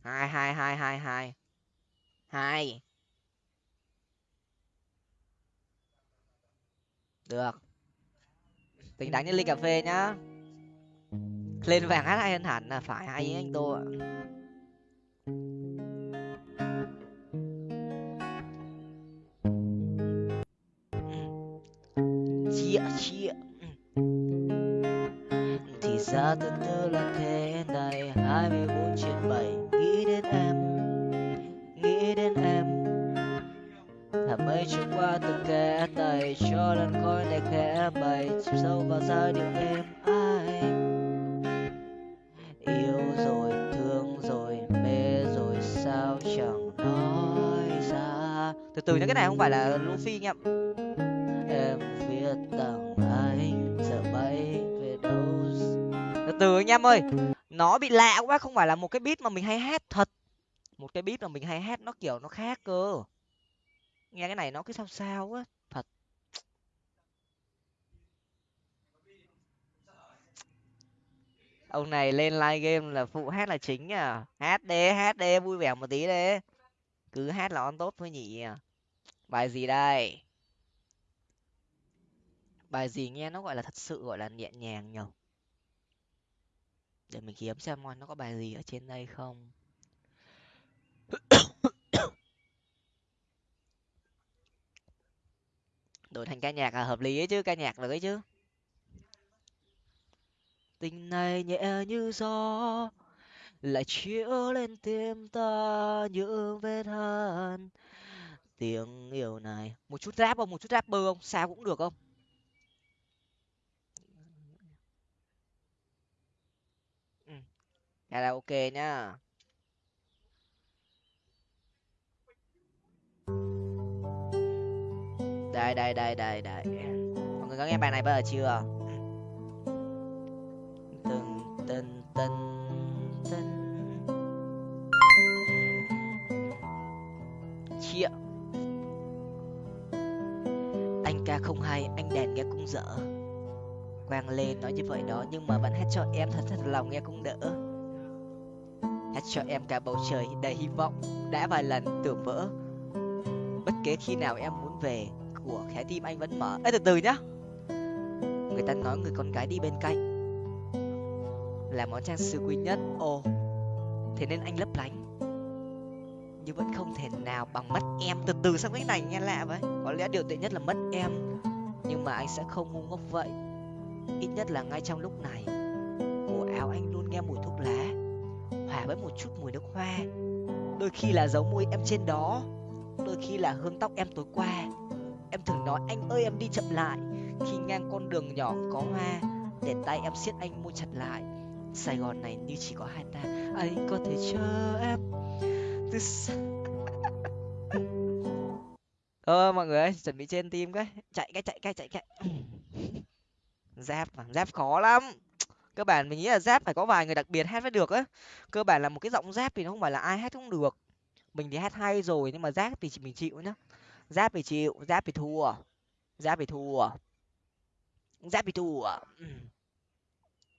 Hai hai hai hai hai. Hai. Được. Tình đắng như ly cà phê nhá. Lên vàng hát hay hơn hẳn là phải hay anh tô ạ. Yeah, yeah. Ừ. thì ra tương tư là thế này hai mươi bốn trên bảy nghĩ đến em nghĩ đến em. Thả mây trôi qua từng kẽ tay cho làn khói này khẽ bay chìm sâu vào giai điệu em ai. Yêu rồi thương rồi mê rồi sao chẳng nói ra. Từ từ những cái này không phải là luffy anh em viết tặng anh giờ bay về đâu từ từ anh em ơi nó bị lạ quá không phải là một cái beat mà mình hay hát thật. Một cái beat mà mình hay hát nó kiểu nó khác cơ. Nghe cái này nó cứ sao sao á thật. Ông này lên live game là phụ hát là chính à hát đê hát đê vui vẻ một tí đê, cứ hát là on tốt thôi nhỉ. Bài gì đây? Bài gì nghe nó gọi là thật sự, gọi là nhẹ nhàng nhở? Để mình kiếm xem coi nó có bài gì ở trên đây không. Đổi thành ca nhạc là hợp lý ấy chứ, ca nhạc được ấy chứ. Tình này nhẹ như gió, lại chiếu lên tim ta những vết hằn tiếng yêu này, một chút rap không? Một chút rapper không? Sao cũng được không? Karaoke nhá. Đây đây đây đây đây. Mọi người có nghe bài này bao giờ chưa? Từng từng từng từng chia anh ca không hay, anh đèn nghe cũng dở. Quang lên nói như vậy đó, nhưng mà vẫn hát cho em, thật thật lòng nghe cũng đỡ hát cho em cả bầu trời đầy hy vọng, đã vài lần tưởng vỡ. Bất kể khi nào em muốn về, của trái tim anh vẫn mở. Ê, từ từ nhá. Người ta nói người con gái đi bên cạnh là món trang sức quý nhất. Ồ, thế nên anh lấp lánh. Nhưng vẫn không thể nào bằng mất em. Từ từ sang cái này nghe lạ vậy. Có lẽ điều tệ nhất là mất em. Nhưng mà anh sẽ không ngu ngốc vậy. Ít nhất là ngay trong lúc này, cổ áo anh luôn nghe mùi thuốc lá hòa với một chút mùi nước hoa. Đôi khi là dấu môi em trên đó, đôi khi là hương tóc em tối qua. Em thường nói, anh ơi, em đi chậm lại. Khi ngang con đường nhỏ có hoa, để tay em siết anh môi chặt lại. Sài gòn này như chỉ có hai ta. Anh có thể chờ em từ ờ mọi người ơi, chuẩn bị trên tim cái. Chạy cái chạy cái chạy cái. Giáp mà, giáp khó lắm cơ bản mình nghĩ là giáp phải có vài người đặc biệt hát mới được á. Cơ bản là một cái giọng giáp thì nó không phải là ai hát cũng được. Mình thì hát hay rồi nhưng mà giáp thì mình chịu nhá. Giáp thì chịu, giáp thì thua, giáp thì thua, giáp thì thua.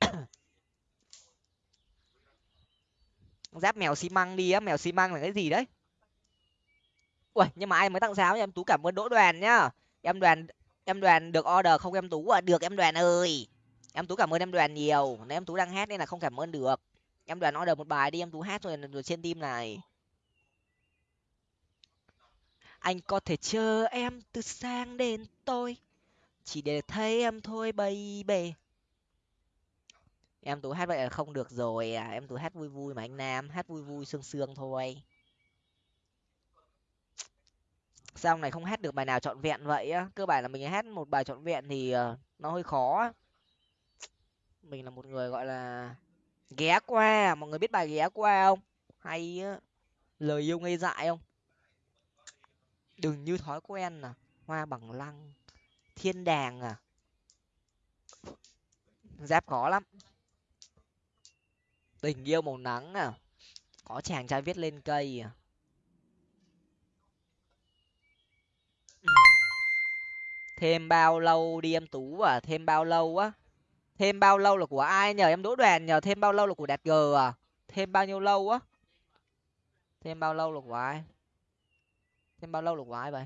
Giáp mèo xi măng đi á, mèo xi măng là cái gì đấy? Ui nhưng mà ai mới tặng giáo nha em tú cảm ơn đỗ đoàn nhá. Em đoàn em đoàn được order không? Em tú à được em đoàn ơi em tú cảm ơn em đoàn nhiều. Nếu em tú đang hát nên là không cảm ơn được. Em đoàn order một bài đi, em tú hát rồi rồi trên tim này. Anh có thể chờ em từ sáng đến tôi chỉ để thấy em thôi baby em tú hát vậy là không được rồi à. Em tú hát vui vui mà anh nam, hát vui vui, sương sương thôi. Sao này không hát được bài nào trọn vẹn vậy á? Cơ bản là mình hát một bài trọn vẹn thì ờ, nó hơi khó mình là một người, gọi là, ghé qua. Mọi người biết bài ghé qua không? Hay á, lời yêu ngây dại không? Đừng như thói quen à. Hoa bằng lăng, thiên đàng à. Giáp khó lắm. Tình yêu màu nắng à. Có chàng trai viết lên cây à. Ừ. Thêm bao lâu đi em tú à? Thêm bao lâu á? Thêm bao lâu là của ai? Nhờ em đỗ đoàn, nhờ thêm bao lâu là của đạt g à? Thêm bao nhiêu lâu á? Thêm bao lâu là của ai? Thêm bao lâu là của ai vậy?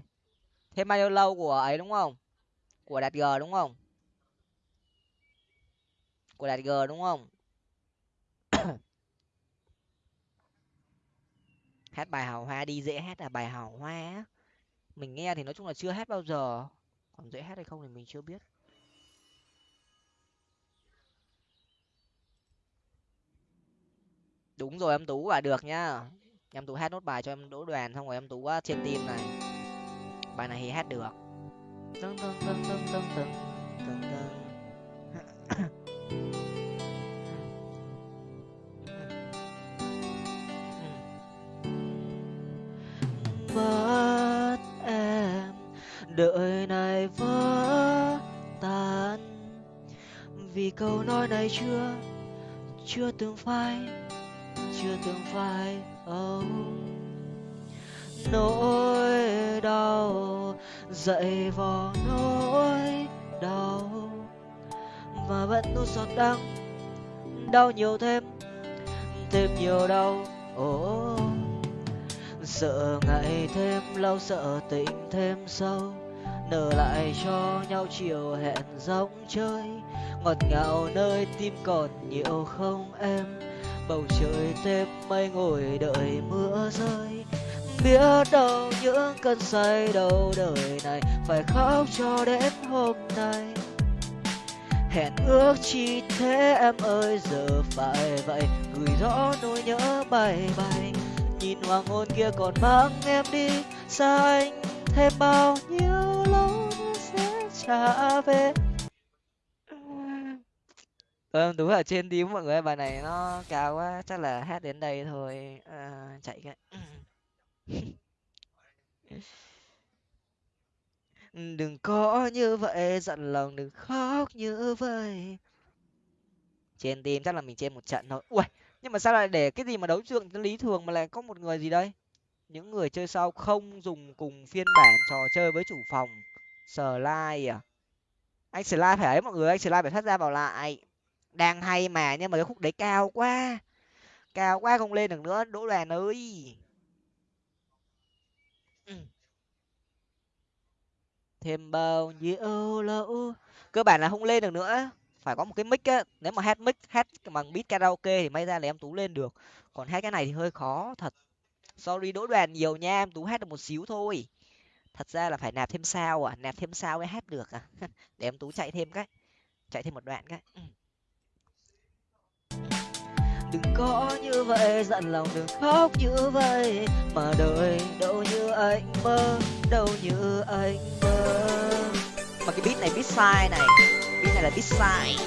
Thêm bao nhiêu lâu của ấy đúng không? Của đạt g đúng không? Của đạt g đúng không? Hát bài hào hoa đi, dễ hát là bài hào hoa mình nghe thì nói chung là chưa hát bao giờ. Còn dễ hát hay không thì mình chưa biết. Đúng rồi, em tú à được nhá. Em tú hát nốt bài cho em đỗ đoàn, xong rồi em tú à, trên tim này. Bài này thì hát được. Tưng tưng tưng tưng tưng tưng tưng tưng mất em đợi này vỡ tan. Vì câu nói này chưa chưa từng phai chưa từng phai oh. nỗi đau dậy vào nỗi đau và vẫn nuốt giọt đắng, đau nhiều thêm thêm nhiều đau oh. sợ ngày thêm lâu sợ tình thêm sâu, nở lại cho nhau chiều hẹn giống chơi ngọt ngào nơi tim còn nhiều không em bầu trời thêm mây ngồi đợi mưa rơi. Biết đâu những cơn say đầu đời này phải khóc cho đến hôm nay. Hẹn ước chi thế em ơi, giờ phải vậy. Gửi rõ nỗi nhớ bay bay. Nhìn hoàng hôn kia còn mang em đi. Xa anh thêm bao nhiêu lâu nữa sẽ trả về? Ờ đúng ở trên đi mọi người bài này nó cao quá chắc là hát đến đây thôi. À, chạy cái. Đừng có như vậy giận lòng đừng khóc như vậy. Trên tim chắc là mình trên một trận thôi. Ui nhưng mà sao lại để cái gì mà đấu trường lý thường mà lại có một người gì đây? Những người chơi sau không dùng cùng phiên bản trò chơi với chủ phòng. Slide à. Anh slide phải ấy mọi người anh slide phải thoát ra vào lại đang hay mà, nhưng mà cái khúc đấy cao quá. Cao quá không lên được nữa, đỗ đoàn ơi. Ừ. Thêm bao nhiêu lâu cơ bản là không lên được nữa. Phải có một cái mic á, nếu mà hát mic, hát bằng beat karaoke thì may ra là em tú lên được. Còn hát cái này thì hơi khó, thật. Sorry đỗ đoàn, nhiều nha, em tú hát được một xíu thôi. Thật ra là phải nạp thêm sao à? Nạp thêm sao mới hát được à? Để em tú chạy thêm cái, chạy thêm một đoạn cái. Ừ đừng có như vậy dặn lòng đừng khóc như vậy. Mà đời đâu như anh mơ, đâu như anh mơ. Mà cái beat này beat sai này. Beat này là beat sai.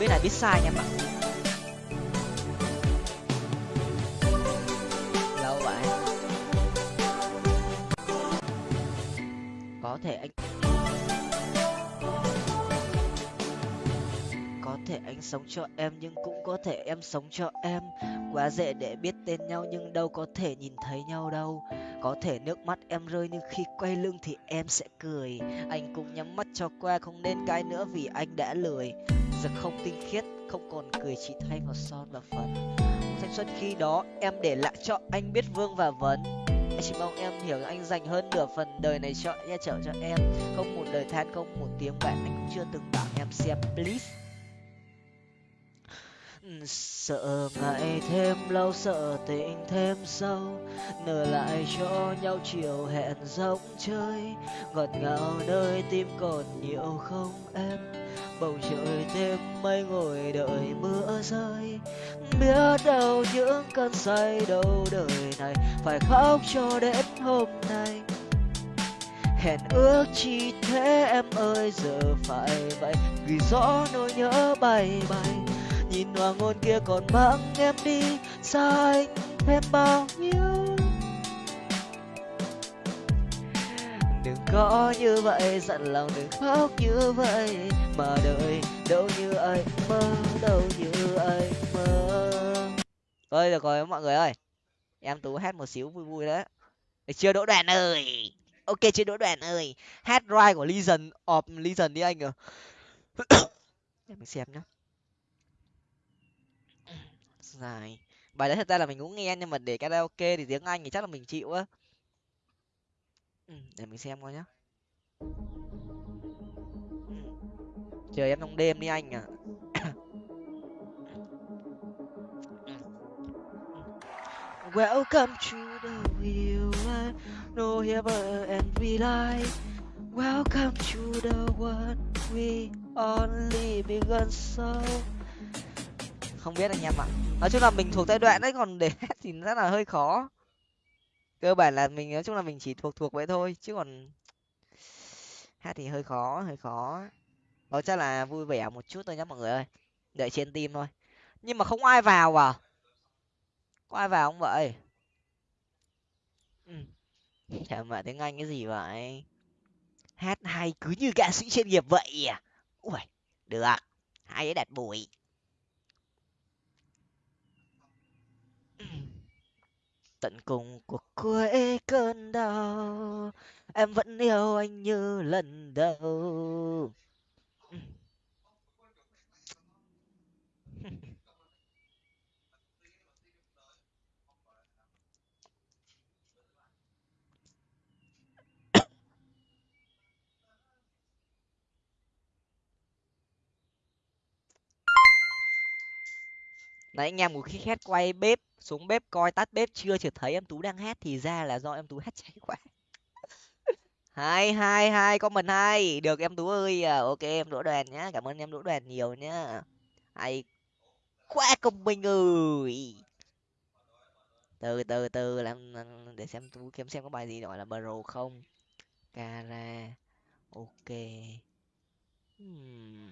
Beat này beat sai nha mọi lâu vậy. Có thể anh thể anh sống cho em, nhưng cũng có thể em sống cho em. Quá dễ để biết tên nhau, nhưng đâu có thể nhìn thấy nhau đâu. Có thể nước mắt em rơi, nhưng khi quay lưng thì em sẽ cười. Anh cũng nhắm mắt cho qua, không nên cãi nữa vì anh đã lười. Giờ không tinh khiết, không còn cười, chỉ thay vào son và phấn. Thanh xuân khi đó em để lại cho anh biết vương và vấn. Anh chỉ mong em hiểu anh dành hơn nửa phần đời này cho che chở cho em. Không một lời than, không một tiếng bạn anh cũng chưa từng bảo em xem, please sợ ngày thêm lâu, sợ tình thêm sâu. Nở lại cho nhau chiều hẹn giống chơi. Ngọt ngào nơi tim còn nhiều không em? Bầu trời thêm mây ngồi đợi mưa rơi. Biết đâu những cơn say đâu đời này phải khóc cho đến hôm nay. Hẹn ước chi thế em ơi, giờ phải vậy. Vì gió nỗi nhớ bay bay nhìn hoàng hôn kia còn mang em đi xa anh thêm bao nhiêu? Đừng có như vậy, dặn lòng đừng khóc như vậy. Mà đời đâu như anh mơ, đâu như anh mơ. Ơi được rồi mọi người ơi. Em tú hát một xíu vui vui đấy. Chưa, đỗ đoàn ơi? Ok chưa, đỗ đoàn ơi? Hát ride của legion of legion đi anh à để mình xem nhá dài bài đấy thật ra là mình cũng nghe nhưng mà để karaoke thì tiếng anh thì chắc là mình chịu á ừ, để mình xem coi nhá chờ em trong đêm đi anh à Welcome to the real life, no ever and we lie. Welcome to the world we only begun so. Không biết anh em ạ. Nói chung là mình thuộc giai đoạn đấy còn để hát thì rất là hơi khó. Cơ bản là mình nói chung là mình chỉ thuộc thuộc vậy thôi chứ còn hát thì hơi khó, hơi khó. Đó chắc là vui vẻ một chút thôi nhá mọi người ơi. Đợi trên tim thôi. Nhưng mà không ai vào à? có ai vào không vậy ừ. chả mà tiếng anh cái gì vậy hát hay cứ như ca sĩ chuyên nghiệp vậy à ui được hay ấy đặt bụi tận cùng cuộc cuối cơn đau. Em vẫn yêu anh như lần đầu. Nãy anh em một khi khét quay bếp xuống bếp coi tắt bếp chưa chợt thấy em tú đang hát thì ra là do em tú hát cháy quá. Hai hai hai có mình hai được em tú ơi à, ok, em đỗ đoàn nhá. Cảm ơn em đỗ đoàn nhiều nhá. Hay quá công minh ơi. Từ từ từ, làm để xem tú kiếm xem có bài gì gọi là bro không. Cara ok. Hmm.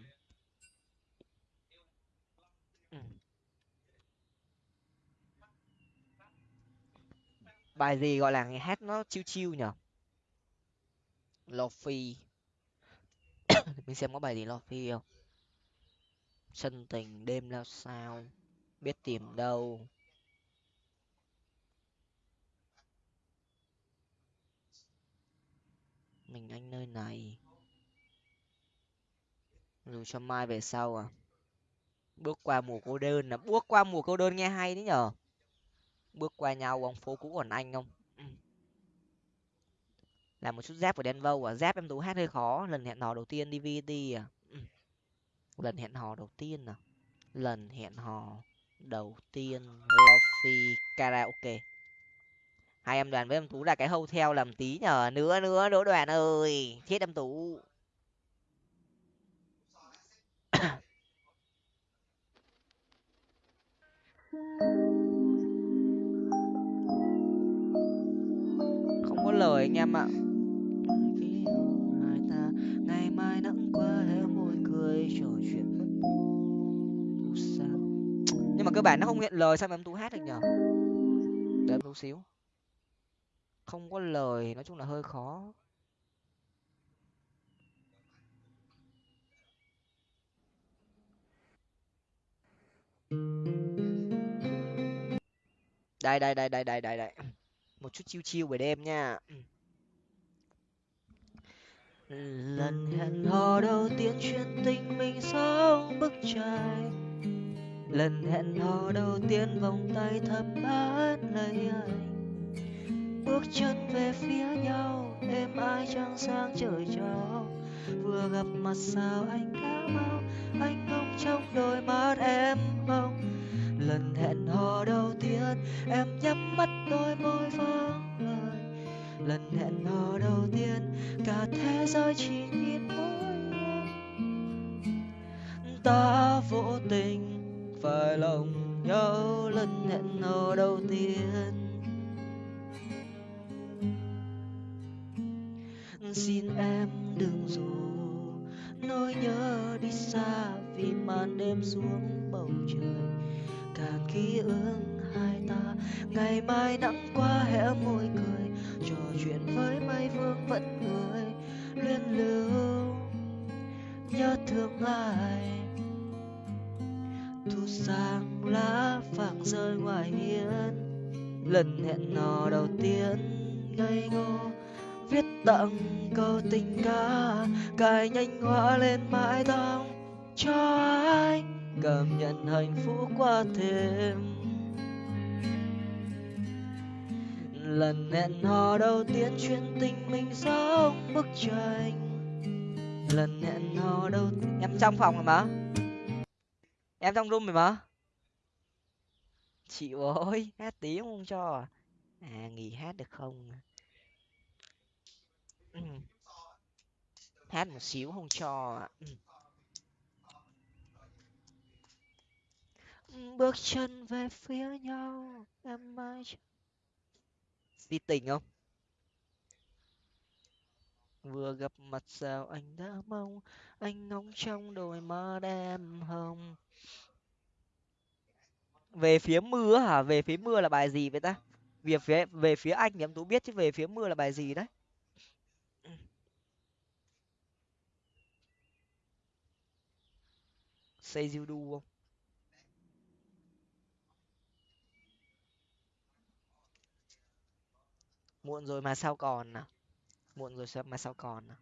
Bài gì gọi là nghe hát nó chiêu chiêu nhở? Lofi. Mình xem có bài gì lofi không? Sân tình đêm lao sao? Biết tìm đâu? Mình anh nơi này? Dù cho mai về sau à? Bước qua mùa cô đơn là bước qua mùa cô đơn nghe hay đấy nhở? Bước qua nhau, ông phố cũ còn anh không? Ừ. Làm một chút dép của đen vâu à? Dép em tú hát hơi khó. Lần hẹn hò đầu tiên đi vt à? Ừ. Lần hẹn hò đầu tiên à? Lần hẹn hò đầu tiên, lofi karaoke. Hai em đoàn với em tú là cái hotel làm tí nhờ. Nữa nữa đỗ đoàn ơi. Thiết em tú. Lời anh em ạ. Ngày mai nắng qua môi cười trò chuyện nhưng mà cơ bản nó không hiện lời sao mà em tú hát được nhở? Để em tú xíu. Không có lời nói chung là hơi khó. Đây đây đây đây đây đây đây một chút chiêu chiêu buổi đêm nha. Ừ. Lần hẹn hò đầu tiên chuyện tình mình sống bức tranh. Lần hẹn hò đầu tiên vòng tay thầm bắt lấy anh. Bước chân về phía nhau, êm ai trăng sáng trời cho vừa gặp mặt sao anh đã mau anh ngóng trong đôi mắt em không lần hẹn hò đầu tiên, em nhắm mắt đôi môi vắng lời. Lần hẹn hò đầu tiên, cả thế giới chỉ nhìn mỗi em ta vô tình phải lòng nhau lần hẹn hò đầu tiên. Xin em đừng dù nỗi nhớ đi xa vì màn đêm xuống bầu trời càng ký ức hai ta. Ngày mai nắng qua hé môi cười, trò chuyện với mây vương vẫn người. Luyến lưu, nhớ thương ai? Thu sang lá vàng rơi ngoài hiên. Lần hẹn hò đầu tiên, ngây ngô. Viết tặng câu tình ca, cài nhanh hoa lên mái tóc cho anh cảm nhận hạnh phúc qua thêm. Lần hẹn hò đầu tiên chuyện tình mình giống bức tranh. Lần hẹn hò đầu tiên em trong phòng rồi mà. Em trong room rồi mà. Chịu ơi, hát tí không cho à? à? Nghỉ hát được không? Ừ. Hát một xíu không cho à? ừ. Bước chân về phía nhau, em mãi si tình không? Vừa gặp mặt sao anh đã mong, anh ngóng trong đôi mắt em hồng. Về phía mưa hả? Về phía mưa là bài gì vậy ta? Về phía về phía anh thì em tú biết chứ về phía mưa là bài gì đấy. Say you do không? Muộn rồi mà sao còn à muộn rồi sao mà sao còn à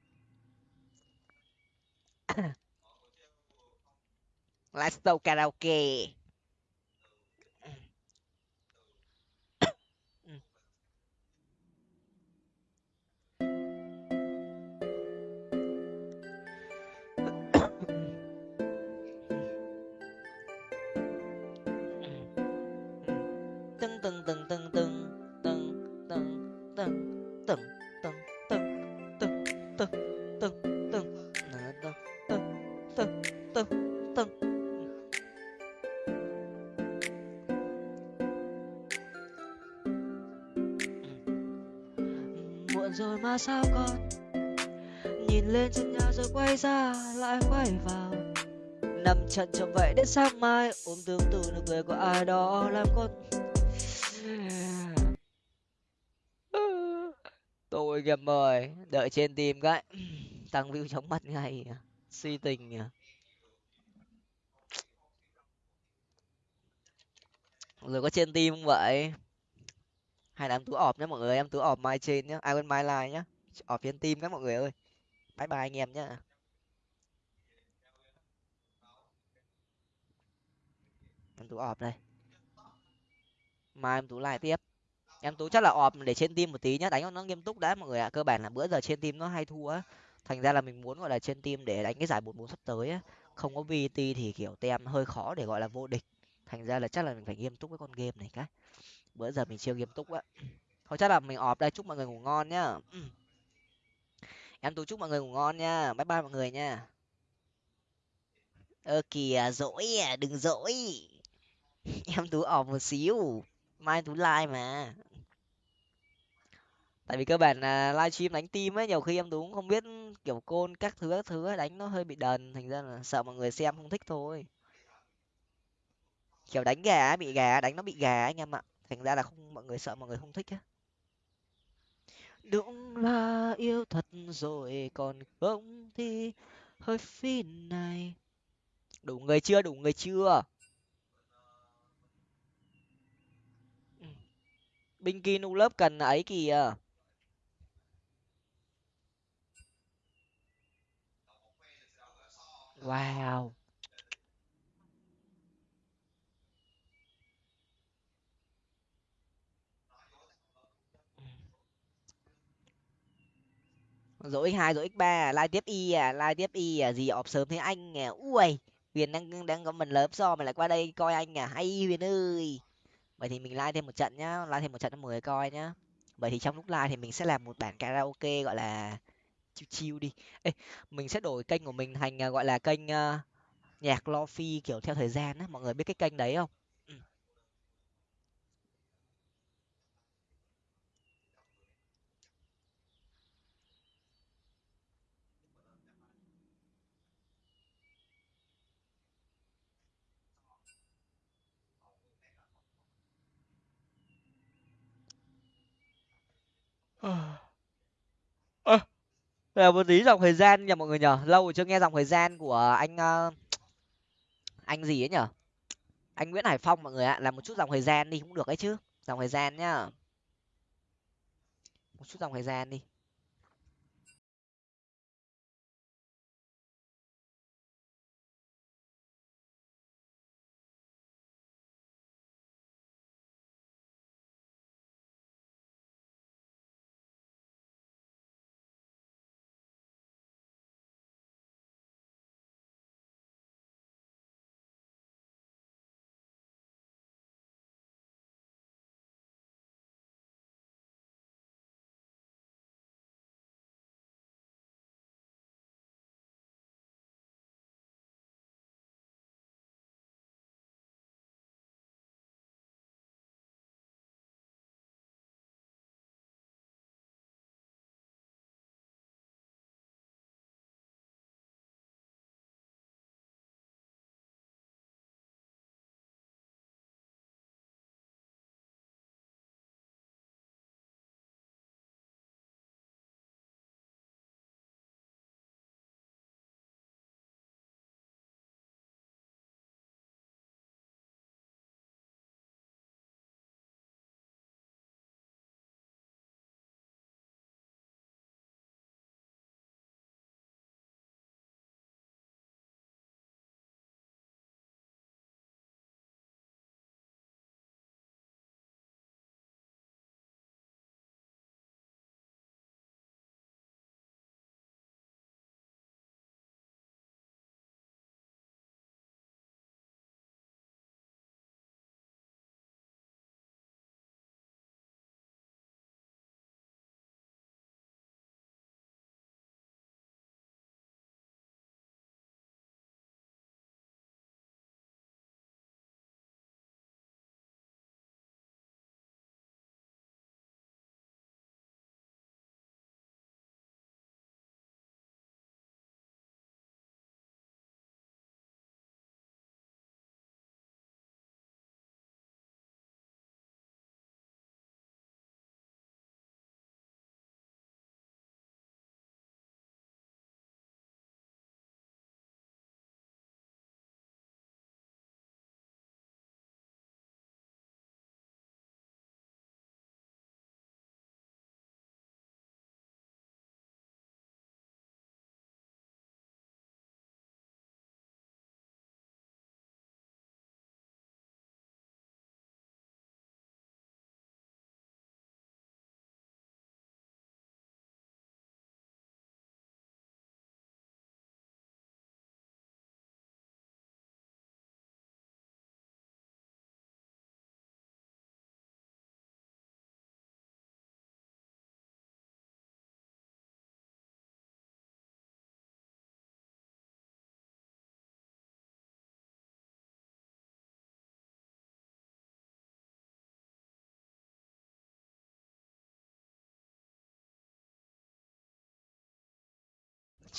let's go karaoke từng từng từng từng từng muộn sao con? Nhìn lên trên nhà rồi quay ra, lại quay vào. Nằm trận chậm vậy đến sáng mai, ôm tương tự nụ cười của ai đó làm con. Tôi nghiệp mời, đợi trên tim cái, tăng view chóng mặt ngay si tình à rồi có trên tim không vậy? Hay là em tú ọp nhé mọi người, em tú ọp mai trên nhá, ai quên mai like nhá. Ọp trên tim các mọi người ơi. Bye bye anh em nhá. Em tú ọp đây mai em tú lại tiếp. Em tú chắc là ọp để trên tim một tí nhá, đánh nó nghiêm túc đã mọi người ạ. Cơ bản là bữa giờ trên tim nó hay thua á. Thành ra là mình muốn, gọi là, trên tim để đánh cái giải bốn bốn sắp tới á. Không có vt thì, kiểu, tem hơi khó để, gọi là, vô địch. Thành ra là chắc là mình phải nghiêm túc với con game này cái bữa giờ mình chưa nghiêm túc á thôi chắc là mình ọp đây, chúc mọi người ngủ ngon nhá. Em tú chúc mọi người ngủ ngon nha. Bye bye mọi người nha. Ơ, kìa, dỗi à đừng dỗi. Em tú ọp một xíu. Mai tú like mà. Tại vì cơ bản là livestream đánh tim ấy, nhiều khi em tú cũng không biết, kiểu, côn các thứ các thứ đánh nó hơi bị đần. Thành ra là sợ mọi người xem không thích thôi. Kiểu đánh gà bị gà, đánh nó bị gà anh em ạ thành ra là không, mọi người sợ mọi người không thích á. Đúng là yêu thật rồi, còn không thì hơi phi này. Đủ người chưa, đủ người chưa? Ừ. Binh kỳ nu lớp cần ấy kìa. Wow. Rồi x hai rồi x ba à, lai tiếp y à lai tiếp y à gì ọp sớm thế anh à ui huyền đang đang có mình lớp so mà lại qua đây coi anh à hay huyền ơi. Vậy thì mình lai thêm một trận nhá lai thêm một trận cho mười coi nhá. Vậy thì trong lúc lai thì mình sẽ làm một bản karaoke gọi là chill chill đi. Ê, mình sẽ đổi kênh của mình thành à, gọi là kênh uh, nhạc lo phi kiểu theo thời gian á. Mọi người biết cái kênh đấy không? Ừ. là một tí dòng thời gian nhờ mọi người nhờ. Lâu rồi chưa nghe dòng thời gian của anh uh, anh gì ấy nhở anh nguyễn hải phong mọi người ạ làm một chút dòng thời gian đi cũng được ấy chứ. Dòng thời gian nhá. Một chút dòng thời gian đi.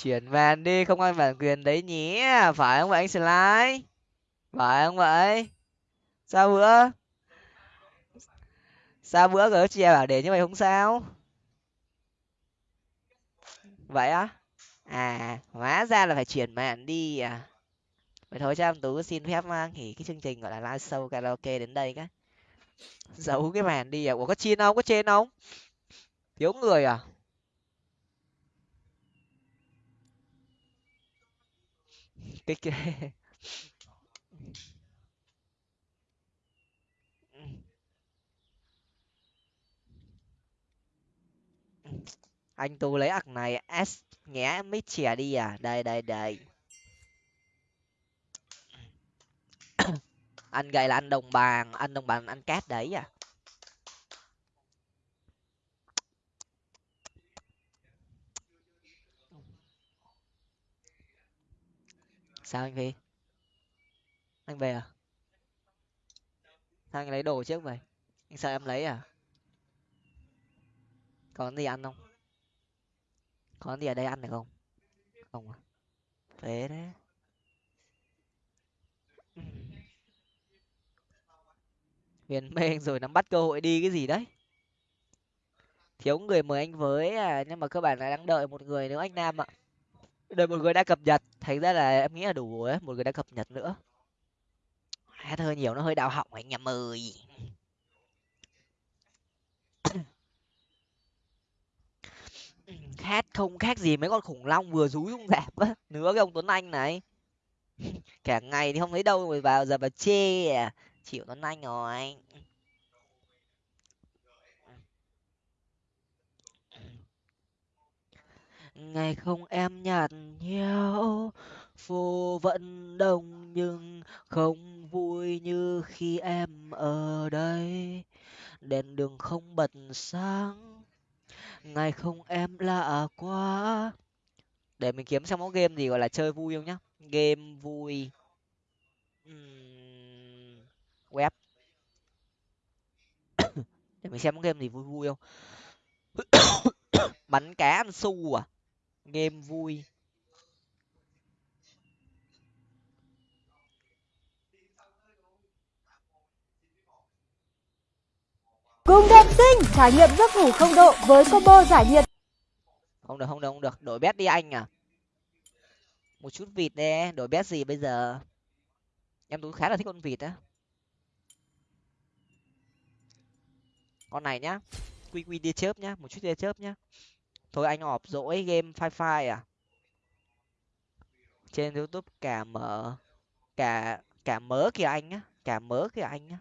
Chuyển màn đi, không ăn bản quyền đấy nhé phải không vậy, anh slide phải không vậy? Sao bữa? Sao bữa gỡ chia bảo để như vậy không sao? Vậy á? À hóa ra là phải chuyển màn đi à? Vậy thôi cho em tú xin phép mang nghỉ cái chương trình gọi là live show karaoke đến đây cái. Giấu cái màn đi à? Ủa, có chiên không? Có trên không? Thiếu người à? Cái cái anh tú lấy ạc này, s nhé, mít chè đi à. Đây đây đây. Ăn gầy là ăn đồng bàn ăn đồng bàn ăn cát đấy à. Sao anh phi anh về à? Sao anh lấy đồ trước vậy anh sợ em lấy à? Còn gì ăn không? Có gì ở đây ăn được không? Không à? Phế đấy huyền mê rồi, nắm bắt cơ hội đi cái gì đấy? Thiếu người mời anh với à nhưng mà cơ bản là đang đợi một người nữa, anh nam ạ đợi một người đã cập nhật, thành ra là em nghĩ là đủ rồi ấy một người đã cập nhật nữa. Hát hơi nhiều, nó hơi đau họng anh em ơi. Hát không khác gì mấy con khủng long vừa rúi xuống dạp á. Nữa cái ông tuấn anh này. Cả ngày thì không thấy đâu rồi vào giờ vào chê à. Chịu tuấn anh rồi. Ngày không em nhạt nhẽo phố vẫn đông nhưng không vui như khi em ở đây. Đèn đường không bật sáng ngày không em lạ quá. Để mình kiếm xem mẫu game gì gọi là chơi vui không nhá. Game vui. Uhm, web. Để mình xem mẫu game gì vui vui không? Bắn cá ăn su à? Game vui. Cùng đẹp sinh trải nghiệm giấc ngủ không độ với combo giải nhiệt. không được không được không được. Đổi bet đi anh à? Một chút vịt nè đổi bet gì bây giờ? Em tú khá là thích con vịt á. Con này nhá. Quy quy tia chớp nhá một chút tia chớp nhá thôi anh họp dỗi game phai phai à? Trên youtube cả mở, cả cả mớ kìa anh á cả mớ kìa anh á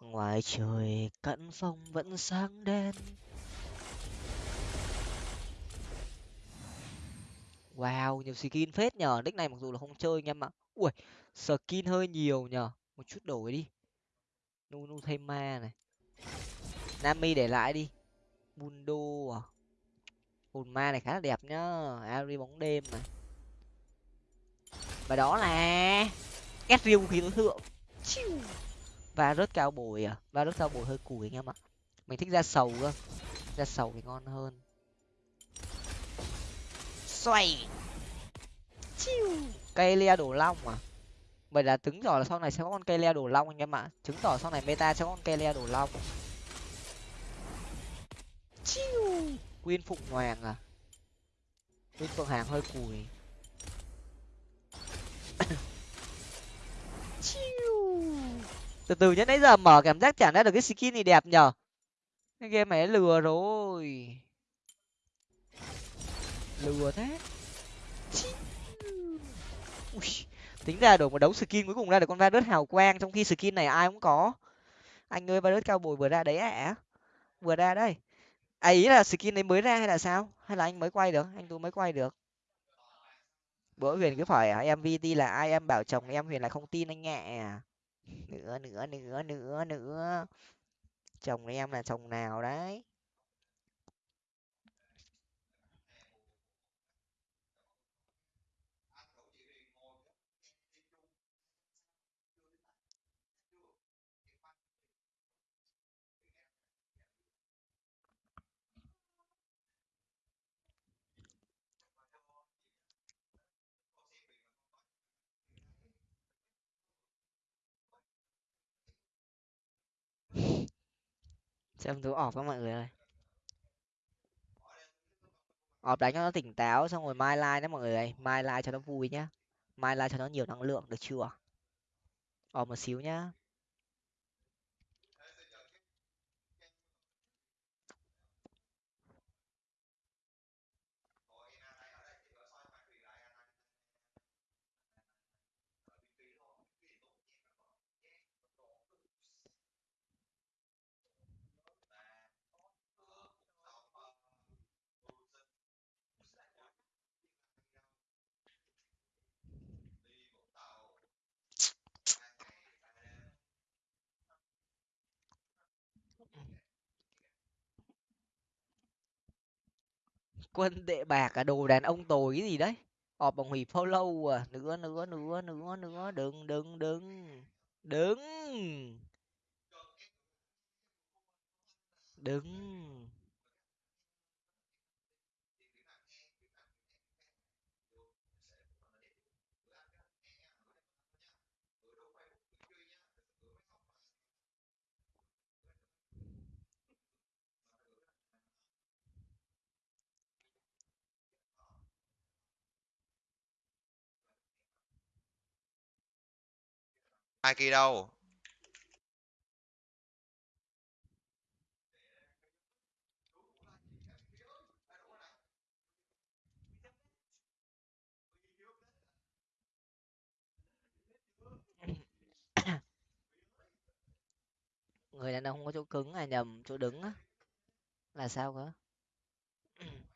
ngoài trời cận phong vẫn sáng đen. Wow, nhiều skin phết nhờ. Nick này mặc dù là không chơi anh em ạ. Ui, skin hơi nhiều nhờ. Một chút đổi đi. Nu nu thêm ma này. Nami để lại đi mundo à? Hồn ma này khá là đẹp nhá. Ari bóng đêm này và đó là két riêu khí tối thượng. Và rớt cao bồi à? Và rớt cao bồi hơi cùi anh em ạ. Mình thích ra sầu cơ. Ra sầu thì ngon hơn. Xoay. Cây le đổ long à? Vậy là chứng tỏ là sau này sẽ có con cây le đổ long anh em ạ. Chứng tỏ sau này meta sẽ có con cây le đổ long quyên phụng hoàng à? Quyên phượng hàng hơi cùi. Từ từ nhá nãy giờ mở cảm giác chẳng ra được cái skin gì đẹp nhở cái game này lừa rồi. Lừa thế. Ui, tính ra đổi một đấu skin cuối cùng ra được con virus hào quang trong khi skin này ai cũng có. Anh ơi virus cao bồi vừa ra đấy ạ à? vừa ra đây à ý là skin đấy mới ra hay là sao? Hay là anh mới quay được? Anh tôi mới quay được. Bữa huyền cứ hỏi à, em vt là ai? Em bảo chồng em huyền là không tin anh nhẹ nữa nữa nữa nữa nữa. Chồng em là chồng nào đấy? Xem tú ọp các mọi người ơi. Ọp đánh cho nó tỉnh táo, xong rồi mai like nhé mọi người ơi. Mai like cho nó vui nhá. Mai like cho nó nhiều năng lượng được chưa? Ọp một xíu nhá. Quân đệ bạc à đồ đàn ông tồi cái gì đấy. Ọp bằng hủy follow à. Nữa nữa nữa nữa nữa. Đừng đừng đừng đừng đừng ai kia đâu? Người đàn ông có chỗ cứng à nhầm chỗ đứng á. Là sao cơ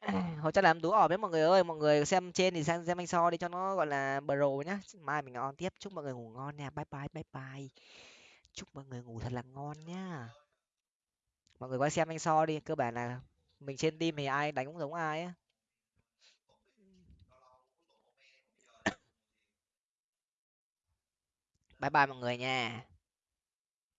À, hồi chắc làm tú ỏm đấy mọi người ơi. Mọi người xem trên thì sang xem anh so đi cho nó gọi là pro nhá. Mai mình on tiếp. Chúc mọi người ngủ ngon nha. Bye bye bye bye. Chúc mọi người ngủ thật là ngon nhá. Mọi người qua xem anh so đi. Cơ bản là mình trên team thì ai đánh cũng giống ai á. Bye bye mọi người nha.